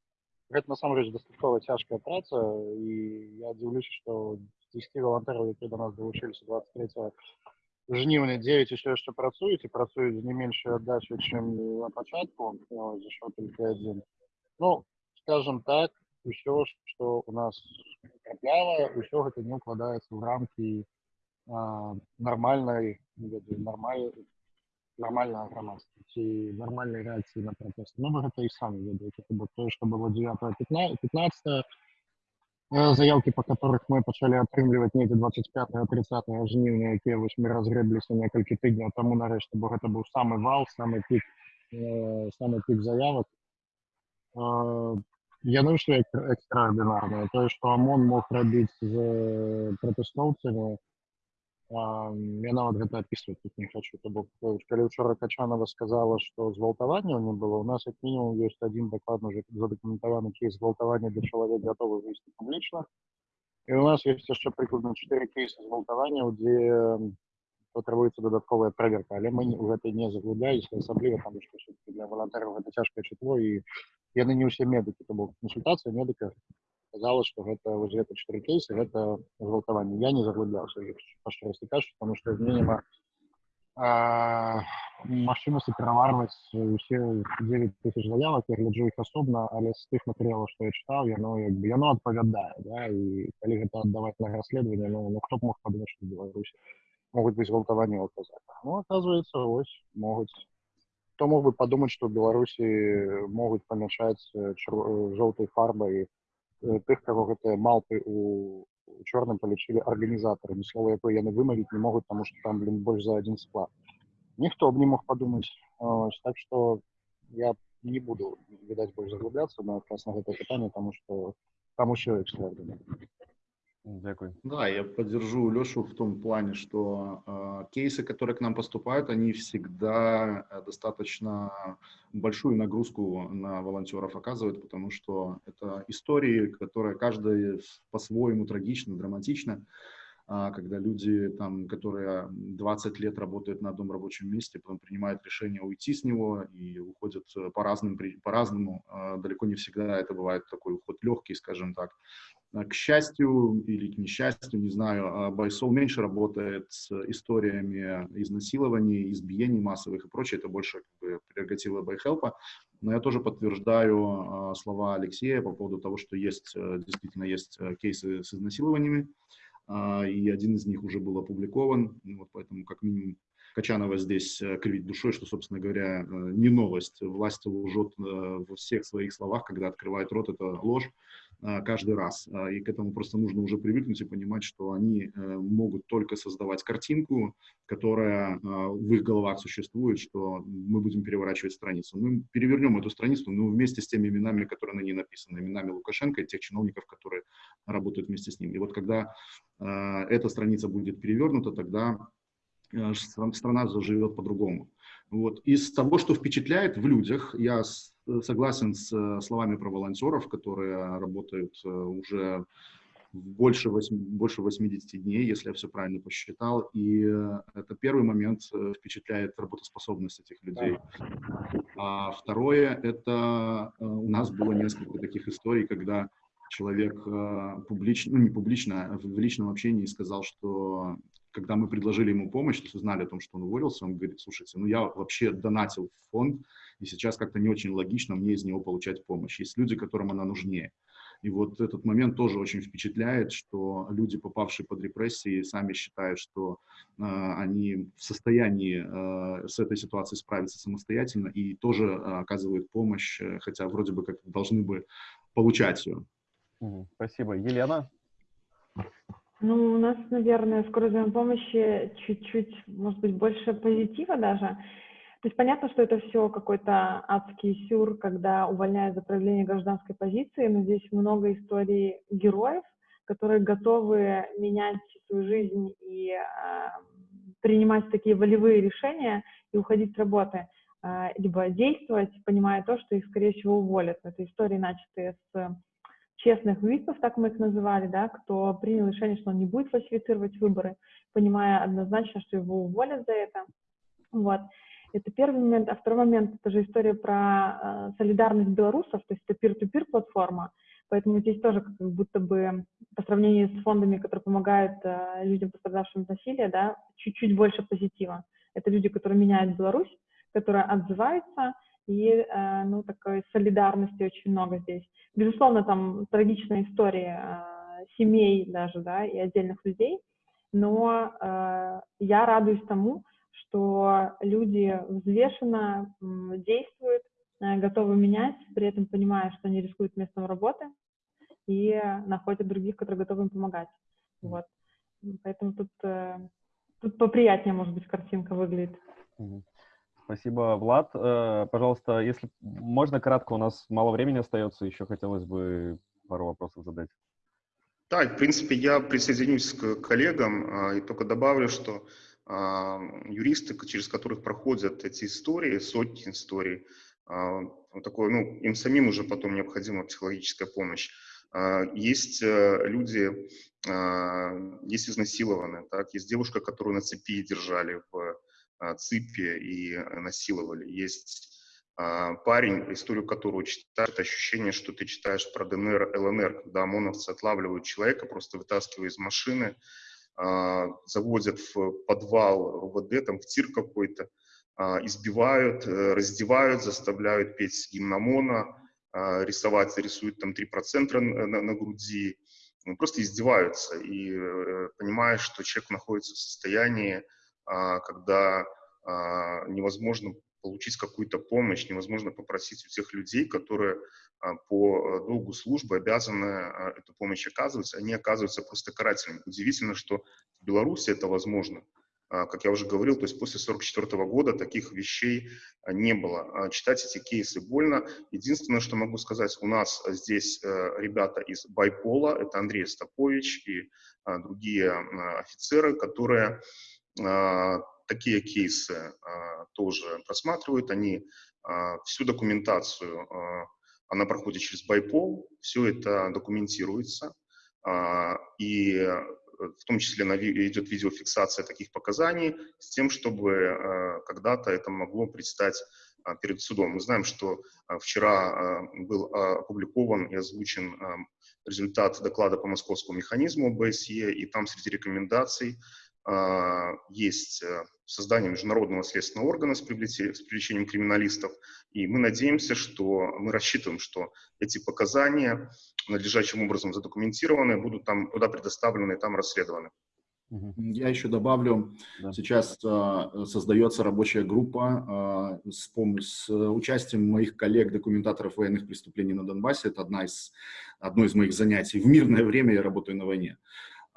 гэта насамрэч дастаткова цяжкая праца і я дзіўлюся што 10 валантараў якія до нас далучыліся 23 жніўня 9 еще яшчэ працуюць і працуюць не меншую аддачу чым на пачатку зашоў только адзін ну скажем так все что у нас трапляла все гэта не укладаецца в рамки а, нормальной нормаль нормального грамадства ці нормальной реакции на протест ну вы гэта і самі ведаеце то что было 9 15 15 заявки по которых мы пачалі атрымліваць недзе 25 30 жніўня якія вось мы разгрэбліся некалькі тыдняў тому нарэшце бо гэта быў самы вал самый пик э, самый пик заявок яны ўсё экстраардынарныя тое што ОМОН мог рабіць з пратэстоўцамі я нават гэта опісваць тут не хочу то бок калі учора качанова сказала што згвалтаванняў не было у нас як мінімум ёсць адзін дакладна уже задакументаваны кейс згвалтавання для чалавек гатовы выйсці публічна і у нас ёсць яшчэ прыкладна чатыры кейсы згвалтаванняў дзе патрабуецца дадатковая праверка але мы у гэтай не заглубляюсь асабліва там што для валантараў гэта цяжкае чытло і яны не ўсе медыкі то бок кансультацыя медыка казала што гэта вось гэта чатыры кейсы гэта гвалтаванне я не заглубляўся пашчырасці кажу потому что мне няма магчымасці пераварваць усе 9 тысяч заявак я гляджу іх асобна але з тых матэрыялаў што я чытаў яно як бы яно адпавядае да? і калі гэта аддаваць на расследаванне ну, ну хто б мог падумаць што беларусі могуць быць гвалтаванні казах ну оказывается ось могуць кто мог бы подумать, что в Беларуси могут помешать э, э, желтой фарбой тех, кого это малпы у у чорным палічылі арганізатарамі слова якое яны вымавіць не могуць таму што там блин больш за один склад ніхто б не мог падумаць так что я не буду відаць больш заглубляцца на якраз на гэта пытанне таму што там усё экстраординарно Дякую. Да, я поддержу Лешу в том плане, что э, кейсы, которые к нам поступают, они всегда э, достаточно большую нагрузку на волонтеров оказывают, потому что это истории, которые каждая по-своему трагична, драматична. Когда люди, там, которые 20 лет работают на одном рабочем месте, потом принимают решение уйти с него и уходят э, по разным, по-разному. А, далеко не всегда это бывает такой уход легкий, скажем так. А, к счастью или к несчастью, не знаю, Байсол меньше работает с историями изнасилований, избиений массовых и прочее. Это больше как бы, прерогатива Байхелпа. Но я тоже подтверждаю слова Алексея по поводу того, что есть, э, действительно есть э, кейсы с изнасилованиями. А, и один из них уже был опубликован, ну вот поэтому как минимум Качанова здесь э, кривить душой, что, собственно говоря, э, не новость. Власть лжет э, во всех своих словах, когда открывает рот, это ложь каждый раз. А, и к этому просто нужно уже привыкнуть и понимать, что они могут только создавать картинку, которая в их головах существует, что мы будем переворачивать страницу. Мы перевернем эту страницу, но вместе с теми именами, которые на ней написаны, именами Лукашенко и тех чиновников, которые работают вместе с ним. И вот когда эта страница будет перевернута, тогда Э, страна заживет по-другому. Вот. Из того, что впечатляет в людях, я э, согласен с э, словами про волонтеров, которые работают уже больше, 8, больше 80 дней, если я все правильно посчитал. И это первый момент впечатляет работоспособность этих людей. А второе, это у нас было несколько таких историй, когда человек публично, ну не публично, а в личном общении сказал, что когда мы предложили ему помощь, то узнали о том, что он уволился, он говорит, слушайте, ну я вообще донатил в фонд, и сейчас как-то не очень логично мне из него получать помощь. Есть люди, которым она нужнее. И вот этот момент тоже очень впечатляет, что люди, попавшие под репрессии, сами считают, что э, они в состоянии э, с этой ситуацией справиться самостоятельно и тоже э, оказывают помощь, э, хотя вроде бы как должны бы получать ее. Спасибо. Елена? Ну, у нас, наверное, в скорой взаимопомощи чуть-чуть, может быть, больше позитива даже. То есть понятно, что это все какой-то адский сюр, когда увольняют за проявление гражданской позиции, но здесь много историй героев, которые готовы менять свою жизнь и э, принимать такие волевые решения и уходить с работы, э, либо действовать, понимая то, что их, скорее всего, уволят. Это истории, начатые с честных випов, так мы их называли, да, кто принял решение, что он не будет фальсифицировать выборы, понимая однозначно, что его уволят за это. Вот. Это первый момент. А второй момент — это же история про э, солидарность белорусов, то есть это peer-to-peer платформа, поэтому здесь тоже как будто бы по сравнению с фондами, которые помогают э, людям, пострадавшим от насилия, да, чуть-чуть больше позитива. Это люди, которые меняют Беларусь, которые отзываются, и, э, ну, такой солидарности очень много здесь. Безусловно, там трагичная история э, семей даже, да, и отдельных людей, но э, я радуюсь тому, что люди взвешенно действуют, готовы менять, при этом понимая, что они рискуют местом работы, и находят других, которые готовы им помогать. Вот. Поэтому тут, тут поприятнее, может быть, картинка выглядит. Спасибо, Влад. Э, пожалуйста, если можно кратко, у нас мало времени остается, еще хотелось бы пару вопросов задать. Да, в принципе, я присоединюсь к коллегам а, и только добавлю, что а, юристы, через которых проходят эти истории, сотни историй, а, такое, ну, им самим уже потом необходима психологическая помощь. Есть э, люди, есть изнасилованные, так, есть девушка, которую на цепи держали в а, цепи и э, насиловали. Есть а, парень, историю которого читаешь, ощущение, что ты читаешь про ДНР, ЛНР, когда ОМОНовцы отлавливают человека, просто вытаскивают из машины, а, заводят в подвал ВВД, там в тир какой-то, избивают, э, раздевают, заставляют петь гимн ОМОНа, рисовать, рисуют там 3% на, на, груди, просто издеваются. И э, понимаешь, что человек находится в состоянии а, когда а, невозможно получить какую-то помощь, невозможно попросить у тех людей, которые по долгу службы обязаны эту помощь оказывать, они оказываются просто карателями. Удивительно, что в Беларуси это возможно. А, как я уже говорил, то есть после 1944 года таких вещей а, не было. А, читать эти кейсы больно. Единственное, что могу сказать, у нас здесь э, ребята из Байпола, это Андрей Стопович и другие офицеры, которые такие кейсы тоже просматривают. Они всю документацию, она проходит через Байпол, все это документируется. И в том числе идет видеофиксация таких показаний, с тем, чтобы э, когда-то это могло предстать а, перед судом. Мы знаем, что а, вчера а, был опубликован и озвучен результат доклада по московскому механизму БСЕ, и там среди рекомендаций есть э, создание международного следственного органа с привлечением криминалистов, и мы надеемся, что мы рассчитываем, что эти показания надлежащим образом задокументированы, будут там туда предоставлены и там расследованы. Я еще добавлю, да. сейчас э, создается рабочая группа э, с, с участием моих коллег-документаторов военных преступлений на Донбассе. Это одна из, одно из моих занятий. В мирное время я работаю на войне.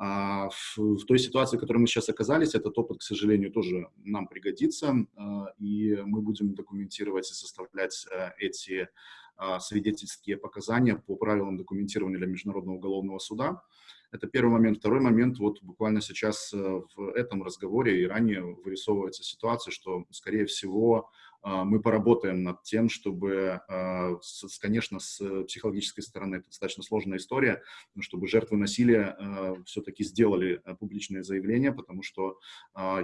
А в, в той ситуации, в которой мы сейчас оказались, этот опыт, к сожалению, тоже нам пригодится, э, и мы будем документировать и составлять э, эти а, свидетельские показания по правилам документирования для Международного уголовного суда. Это первый момент. Второй момент, вот буквально сейчас э, в этом разговоре и ранее вырисовывается ситуация, что, скорее всего, а, мы поработаем над тем, чтобы, а, конечно, с психологической стороны это достаточно сложная история, чтобы жертвы насилия а, все-таки сделали публичное заявление, потому что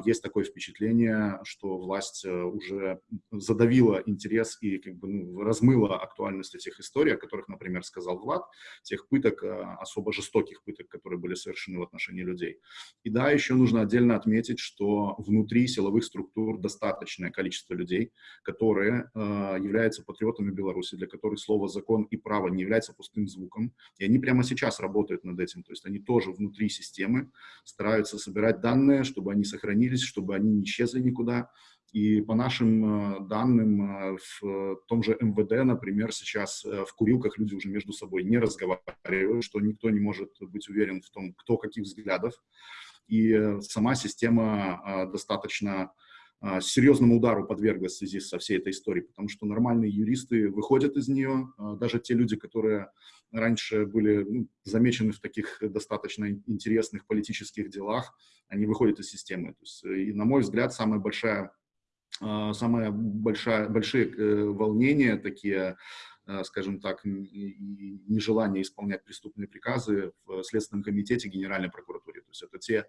есть такое впечатление, что власть уже задавила интерес и как бы ну, размыла актуальность этих историй, о которых, например, сказал Влад, тех пыток, особо жестоких пыток, которые были совершены в отношении людей. И да, еще нужно отдельно отметить, что внутри силовых структур достаточное количество людей, которые э, являются патриотами Беларуси, для которых слово «закон» и «право» не является пустым звуком. И они прямо сейчас работают над этим. То есть они тоже внутри системы стараются собирать данные, чтобы они сохранились, чтобы они не исчезли никуда. И по нашим э, данным, э, в том же МВД, например, сейчас в курилках люди уже между собой не разговаривают, что никто не может быть уверен в том, кто каких взглядов. И сама система достаточно а, серьезному удару подверглась в связи со всей этой историей, потому что нормальные юристы выходят из нее, а, даже те люди, которые раньше были ну, замечены в таких достаточно интересных политических делах, они выходят из системы. То есть, и, на мой взгляд, самая большая, а, самая большая, большие э, волнения такие скажем так, нежелание исполнять преступные приказы в Следственном комитете Генеральной прокуратуры. То есть это те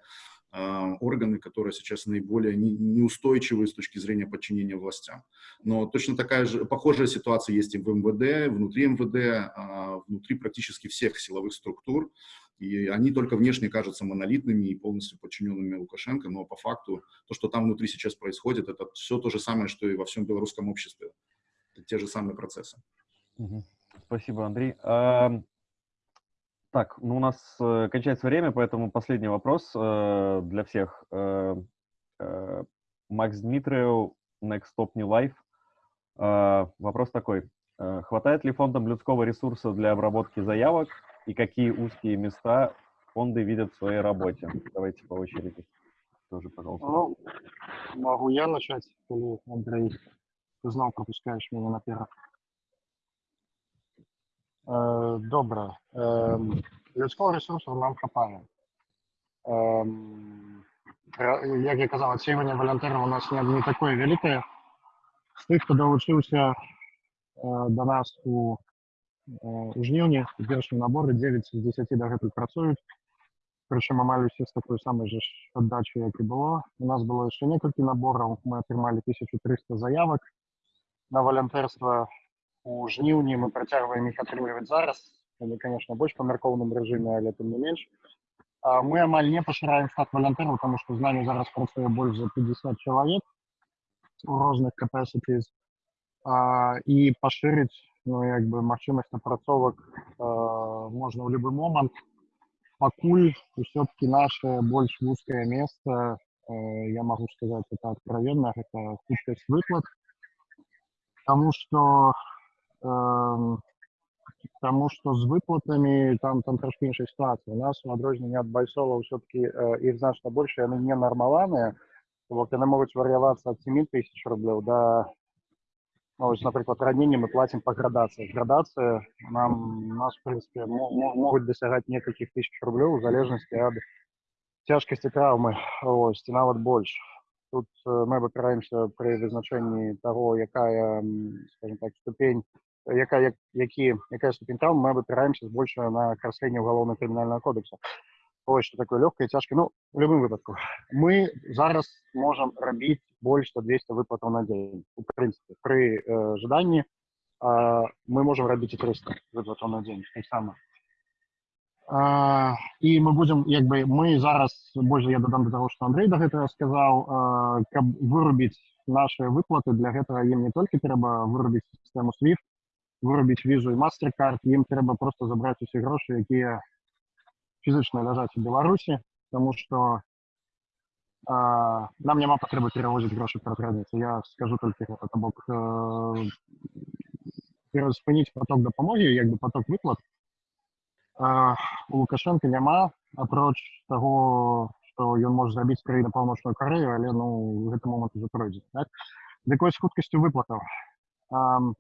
а, органы, которые сейчас наиболее неустойчивы с точки зрения подчинения властям. Но точно такая же, похожая ситуация есть и в МВД, внутри МВД, а, внутри практически всех силовых структур. И они только внешне кажутся монолитными и полностью подчиненными Лукашенко, но по факту то, что там внутри сейчас происходит, это все то же самое, что и во всем белорусском обществе. Это те же самые процессы. Спасибо, Андрей. Так, ну у нас э, кончается время, поэтому последний вопрос э, для всех. Э, э, Макс Дмитриев, Next Stop New Life. Э, вопрос такой. Э, хватает ли фондам людского ресурса для обработки заявок и какие узкие места фонды видят в своей работе? Давайте по очереди. Тоже, пожалуйста. Ну, могу я начать или Андрей? Ты знал, пропускаешь меня наперед. Е, добре. Ем, людського ресурсу нам хапає. Ем, як я казав, оцінювання волонтерів у нас не, не таке велике. З тих, хто долучився е, до нас у, е, у жнівні, у першому наборі 9 з 10 догетуль працюють. Причому майже всі з такою самою ж віддачею, як і було. У нас було ще кілька наборів, ми отримали 1300 заявок на волонтерство у жніўні мы працягваем іх атрымліваць зараз яны конечно больш па мяркоўным рэжыме але тым не менш а мы амаль не пашыраем штат валянтэраў потому что з нами зараз працуе больш за 50 чалавек у розных capacities а, і пашырыць ну як бы магчымасць напрацовак можна ў любы момант пакуль усё-таки наше больш вузкае месца я могу сказать это откровенно это хуткасць выплат Тому что э, тому что з виплатами там там трошки інша ситуація. У нас у адрозненні ад байсола ўсё-таки э, іх значна больше яны не нармаланыя вот яны могуць вар'явацца ад 7 тысяч рублёў да ну, вось, напрыклад раненне мы платим по градации градация нам нас в принципе могуць дасягаць некалькіх тысяч рублёў у залежнасці ад цяжкасці траўмы ось ці нават больш тут э, мы выбіраемся пры вызначэнні того якая скажем так ступень якая які якая ступень траўмы мы выбіраемся збольшая на красленне уголовно крымінального кодекса ось что такое легкое цяжкое ну в любым выпадку мы зараз можем рабіць больш за 200 выплатаў на дзень у прынцыпе пры э, жаданні э, мы можем рабіць і 300 выплатаў на дзень таксама і мы будем як бы мы зараз больше я дадам до того что Андрей до гэтага сказаў каб вырубіць наши выплаты для гэтага ім не толькі трэба вырубіць сістэму swift вырубіць візу і мастеркард ім трэба просто забраць усе грошы якія фізычна ляжаць у беларусі тому что а, нам няма патрэбы перавозіць грошы праз граніцу я скажу толькі гэта бок э, спыніць поток дапамогі як бы поток выплат у лукашенко няма апроч того что ён можа зрабіць краіна паўночную карею але ну гэты момант уже пройдзе так? якой з хуткасцю выплатаў тут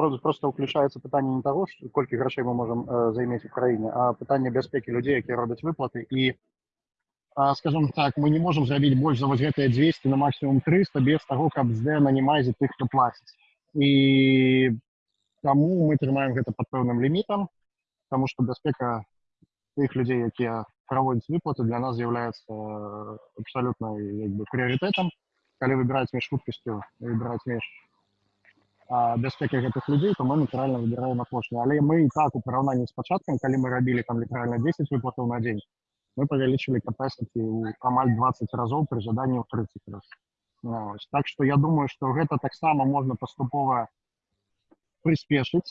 просто уключаецца пытанне не того колькі грошай мы можем э, займець у краіне а пытанне бяспекі людзей якія робяць выплаты і а, скажем так мы не можем зрабіць больш за вось гэтыя 200 на максимум 300 без того каб з нанімайзе тых хто плаціць і таму мы трымаем гэта под пэўным лімітам потому что бяспека тых людзей якія праводзяць выплаты для нас з'яўляецца э, абсалютна як бы прыярытэтам калі выбіраць між хуткасцю выбіраць між бяспекай гэтых людзей то мы натуральна выбіраем апошні але мы і так у параўнанні з пачаткам калі мы рабілі там літаральна 10 выплатаў на дзень мы павялічылі капасіці ў амаль 20 разоў пры жаданні ў 30 раз ну, так что я думаю что гэта таксама можна паступова прыспешыць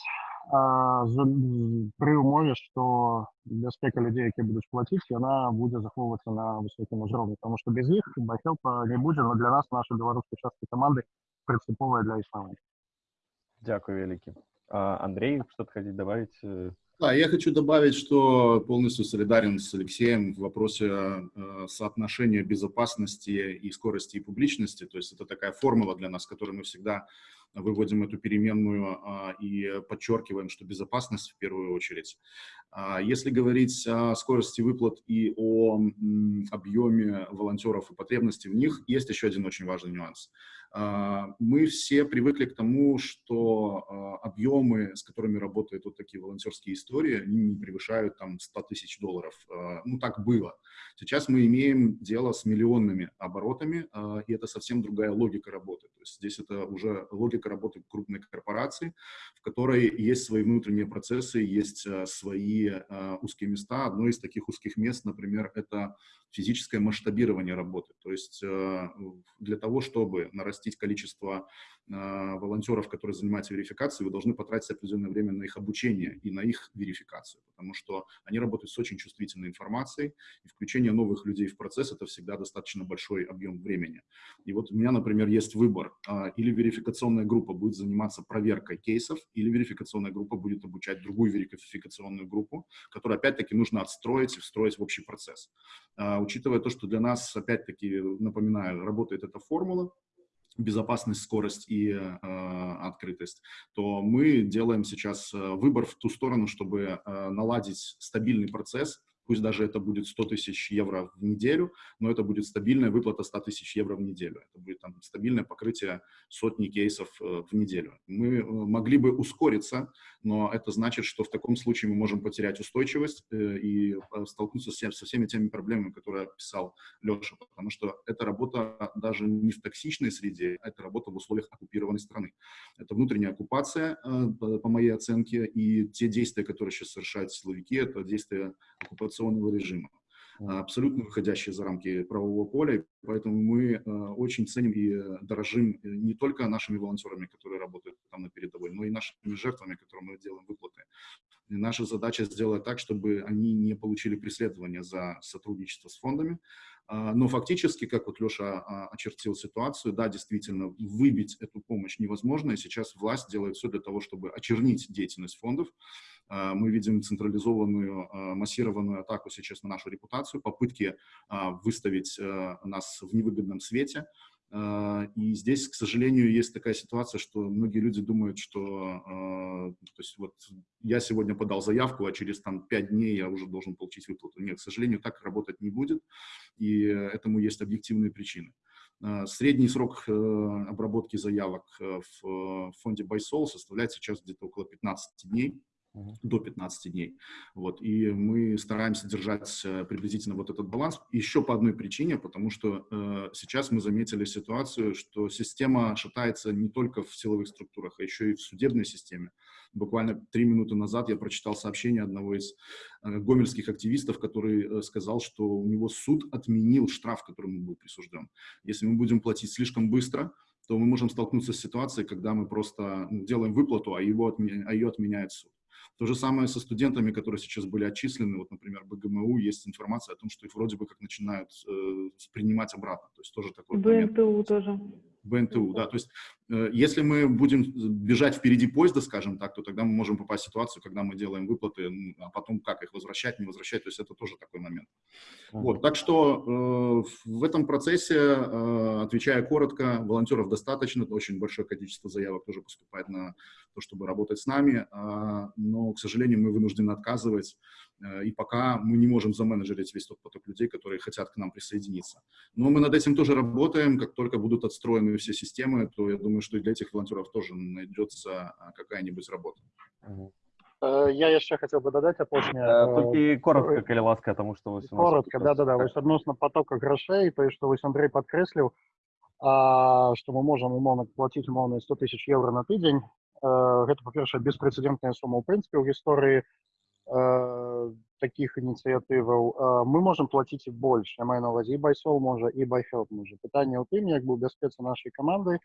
пры умове што бяспека людзей які будуць плаціць яна будзе захоўвацца на высокім узроўні потому что без іх бахелпа не будзе но для нас наша беларускай часткі каманды прынцыповая для існавання Дякую вялікі Андрей что-то хотите добавить э, Да, я хочу добавить, что полностью солидарен с Алексеем в вопросе э, соотношения безопасности и скорости и публичности. То есть это такая формула для нас, которую мы всегда выводим эту переменную а, и подчеркиваем, что безопасность в первую очередь. А, если говорить о скорости выплат и о объеме волонтеров и потребности в них, есть еще один очень важный нюанс. А, мы все привыкли к тому, что объемы, с которыми работают вот такие волонтерские истории, они не превышают там 100 тысяч долларов. Ну, так было. Сейчас мы имеем дело с миллионными оборотами, и это совсем другая логика работы. То есть здесь это уже логика работы крупной корпорации, в которой есть свои внутренние процессы, есть свои узкие места. Одно из таких узких мест, например, это физическое масштабирование работы. То есть э, для того, чтобы нарастить количество волонтеров, которые занимаются верификацией, вы должны потратить определенное время на их обучение и на их верификацию, потому что они работают с очень чувствительной информацией, и включение новых людей в процесс — это всегда достаточно большой объем времени. И вот у меня, например, есть выбор. Э, или верификационная группа будет заниматься проверкой кейсов, или верификационная группа будет обучать другую верификационную группу, которую, опять-таки, нужно отстроить и встроить в общий процесс учитывая то, что для нас, опять-таки, напоминаю, работает эта формула, безопасность, скорость и э, открытость, то мы делаем сейчас э, выбор в ту сторону, чтобы э, наладить стабильный процесс, пусть даже это будет 100 тысяч евро в неделю, но это будет стабильная выплата 100 тысяч евро в неделю. Это будет там, стабильное покрытие сотни кейсов э, в неделю. Мы э, могли бы ускориться, но это значит, что в таком случае мы можем потерять устойчивость э, и э, столкнуться с, со всеми теми проблемами, которые описал Леша, потому что эта работа даже не в токсичной среде, а это работа в условиях оккупированной страны. Это внутренняя оккупация, э, по моей оценке, и те действия, которые сейчас совершают силовики, это действия оккупации санкционного режима, абсолютно выходящие за рамки правового поля. Поэтому мы э, очень ценим и э, дорожим э, не только нашими волонтерами, которые работают там на передовой, но и нашими жертвами, которым мы делаем выплаты. И наша задача сделать так, чтобы они не получили преследование за сотрудничество с фондами, но фактически, как вот Леша а, очертил ситуацию, да, действительно, выбить эту помощь невозможно, и сейчас власть делает все для того, чтобы очернить деятельность фондов. А, мы видим централизованную, массированную атаку сейчас на нашу репутацию, попытки выставить нас в невыгодном свете, а, и здесь, к сожалению, есть такая ситуация, что многие люди думают, что а, то есть вот я сегодня подал заявку, а через там, 5 дней я уже должен получить выплату. Нет, к сожалению, так работать не будет, и этому есть объективные причины. А, средний срок э, обработки заявок э, в фонде BuySol составляет сейчас где-то около 15 дней до 15 дней. Вот. И мы стараемся держать э, приблизительно вот этот баланс. Еще по одной причине, потому что э, сейчас мы заметили ситуацию, что система шатается не только в силовых структурах, а еще и в судебной системе. Буквально три минуты назад я прочитал сообщение одного из э, гомельских активистов, который э, сказал, что у него суд отменил штраф, который ему был присужден. Если мы будем платить слишком быстро, то мы можем столкнуться с ситуацией, когда мы просто делаем выплату, а, его отменя... а ее отменяет суд. То же самое со студентами, которые сейчас были отчислены. Вот, например, БГМУ есть информация о том, что их вроде бы как начинают э, принимать обратно. То есть тоже такой БНТУ момент. тоже. БНТУ, да. То есть э, если мы будем бежать впереди поезда, скажем так, то тогда мы можем попасть в ситуацию, когда мы делаем выплаты, а потом как их возвращать, не возвращать. То есть это тоже такой момент. Вот, так что э, в этом процессе, э, отвечая коротко, волонтеров достаточно, очень большое количество заявок тоже поступает на то, чтобы работать с нами, э, но, к сожалению, мы вынуждены отказывать и пока мы не можем заменеджерить весь тот поток людей, которые хотят к нам присоединиться. Но мы над этим тоже работаем. Как только будут отстроены все системы, то я думаю, что и для этих волонтеров тоже найдется а, какая-нибудь работа. Э, я еще хотел бы додать апошняе толькі коротко калі ласка тому что вось коротко да да да вось адносна потока грошей то что вось Андрей подкрэсліў а, что мы можем умоўна платить умоўна 100 тысяч евро на тыдзень гэта па-першае беспрэцэдентная сума ў прынцыпе ў гісторыі Э, таких ініцыятываў э, мы можем платіць і больш я маю на увазе і байсол можа і байхелп можа пытанне ў тым як бы бяспецы нашай каманды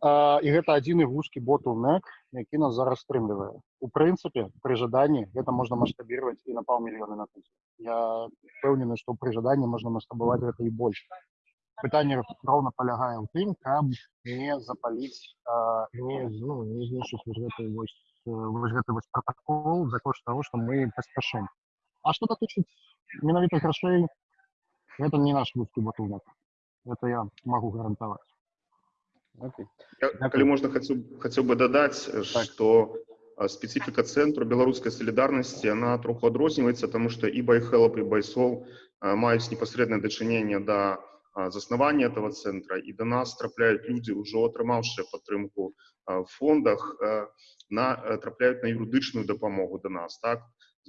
і гэта адзіны вузкі ботулнек які нас зараз стрымлівае у прынцыпе пры жаданні гэта можна маштабировать і на паўмільёны на тысяч я пэўнены што пры жаданні можна маштабаваць гэта і больш пытанне роўна палягае ў тым каб не запаліць не ну, не знішчыць гэтай вось вось гэты вось протакол за кошт того что мы паспяшым а что датычыць менавіта грашэй это не наш вузкі батулак это я могу гарантаваць okay. калі можна хацеў хацеў бы дадаць так. что специфика цэнтру беларускай солідарнасці она троху адрозніваецца тому что і байхелап і байсол маюць непасрэднае дачыненне да заснавання этого центра і до нас трапляюць людзі ўжо атрымаўшы падтрымку в фондах на э, трапляюць на юрыдычную дапамогу до нас так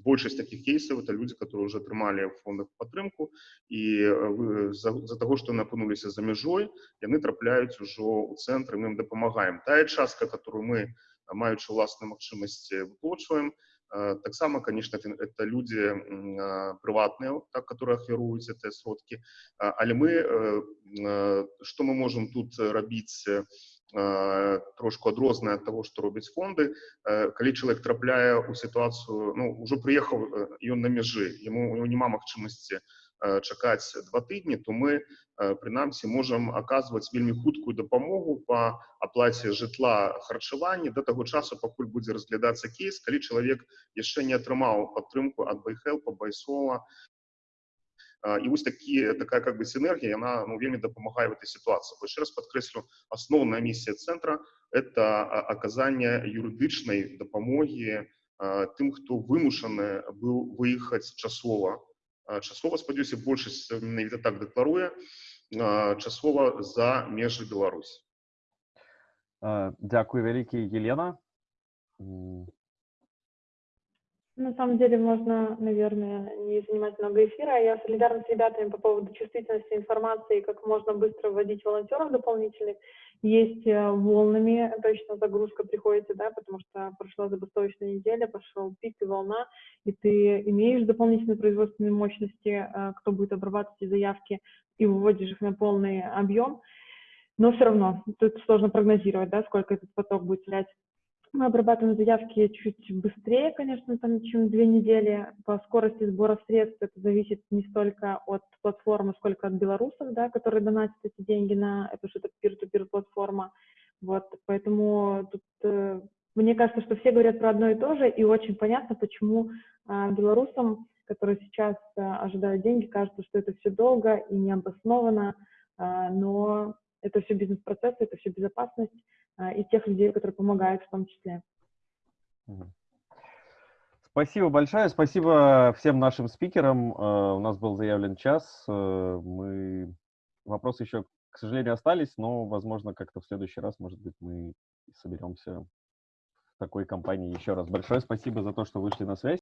большасць таких кейсаў это люди которые уже атрымалі в фондах падтрымку і за, за того что напынуліся за мяжой яны трапляюць ужо у цэнтры мы им дапамагаем тая частка которую мы маючы уласныя магчымасці выплочваем таксама конечно это люди прыватныя так которые ахвяруюць это сродки але мы что мы можем тут рабіць Э, трошку адрозная ад таго што робяць фонды э, калі чалавек трапляе ў сітуацыю ну ўжо прыехаў ён на мяжы яму няма магчымасці чакаць два тыдні то мы прынамсі можам аказваць вельмі хуткую дапамогу по аплаце жытла харчавання до таго часу пакуль будзе разглядацца кейс калі чалавек яшчэ не атрымаў падтрымку ад байхелпа байсола і вось такі такая как бы сінергія яна ну, вельмі дапамагае в этой ситуации яшчэ раз подкрэслю асноўная місія центра это аказанне юрыдычнай дапамогі тым хто вымушаны быў выехаць часова часова спадзяюся большасць менавіта так дэкларуе часова за межы Беларусь Дякую вялікі Елена на самом деле можно, наверное, не занимать много эфира. Я солидарна с ребятами по поводу чувствительности информации, как можно быстро вводить волонтеров дополнительных. Есть э, волнами, точно загрузка приходится, да, потому что прошла забастовочная неделя, пошел пик и волна, и ты имеешь дополнительные производственные мощности, э, кто будет обрабатывать эти заявки, и выводишь их на полный объем. Но все равно тут сложно прогнозировать, да, сколько этот поток будет терять Мы обрабатываем заявки чуть быстрее, конечно, там, чем две недели. По скорости сбора средств это зависит не столько от платформы, сколько от белорусов, да, которые донатят эти деньги на эту что-то peer-to-peer платформа. Вот, поэтому тут э, мне кажется, что все говорят про одно и то же, и очень понятно, почему э, белорусам, которые сейчас э, ожидают деньги, кажется, что это все долго и необоснованно, э, но это все бизнес-процессы, это все безопасность и тех людей, которые помогают в том числе. Спасибо большое, спасибо всем нашим спикерам. Э, У нас был заявлен час. Э, Мы вопросы еще, к сожалению, остались, но, возможно, как-то в следующий раз, может быть, мы соберемся в такой компании еще раз. Большое спасибо за то, что вышли на связь.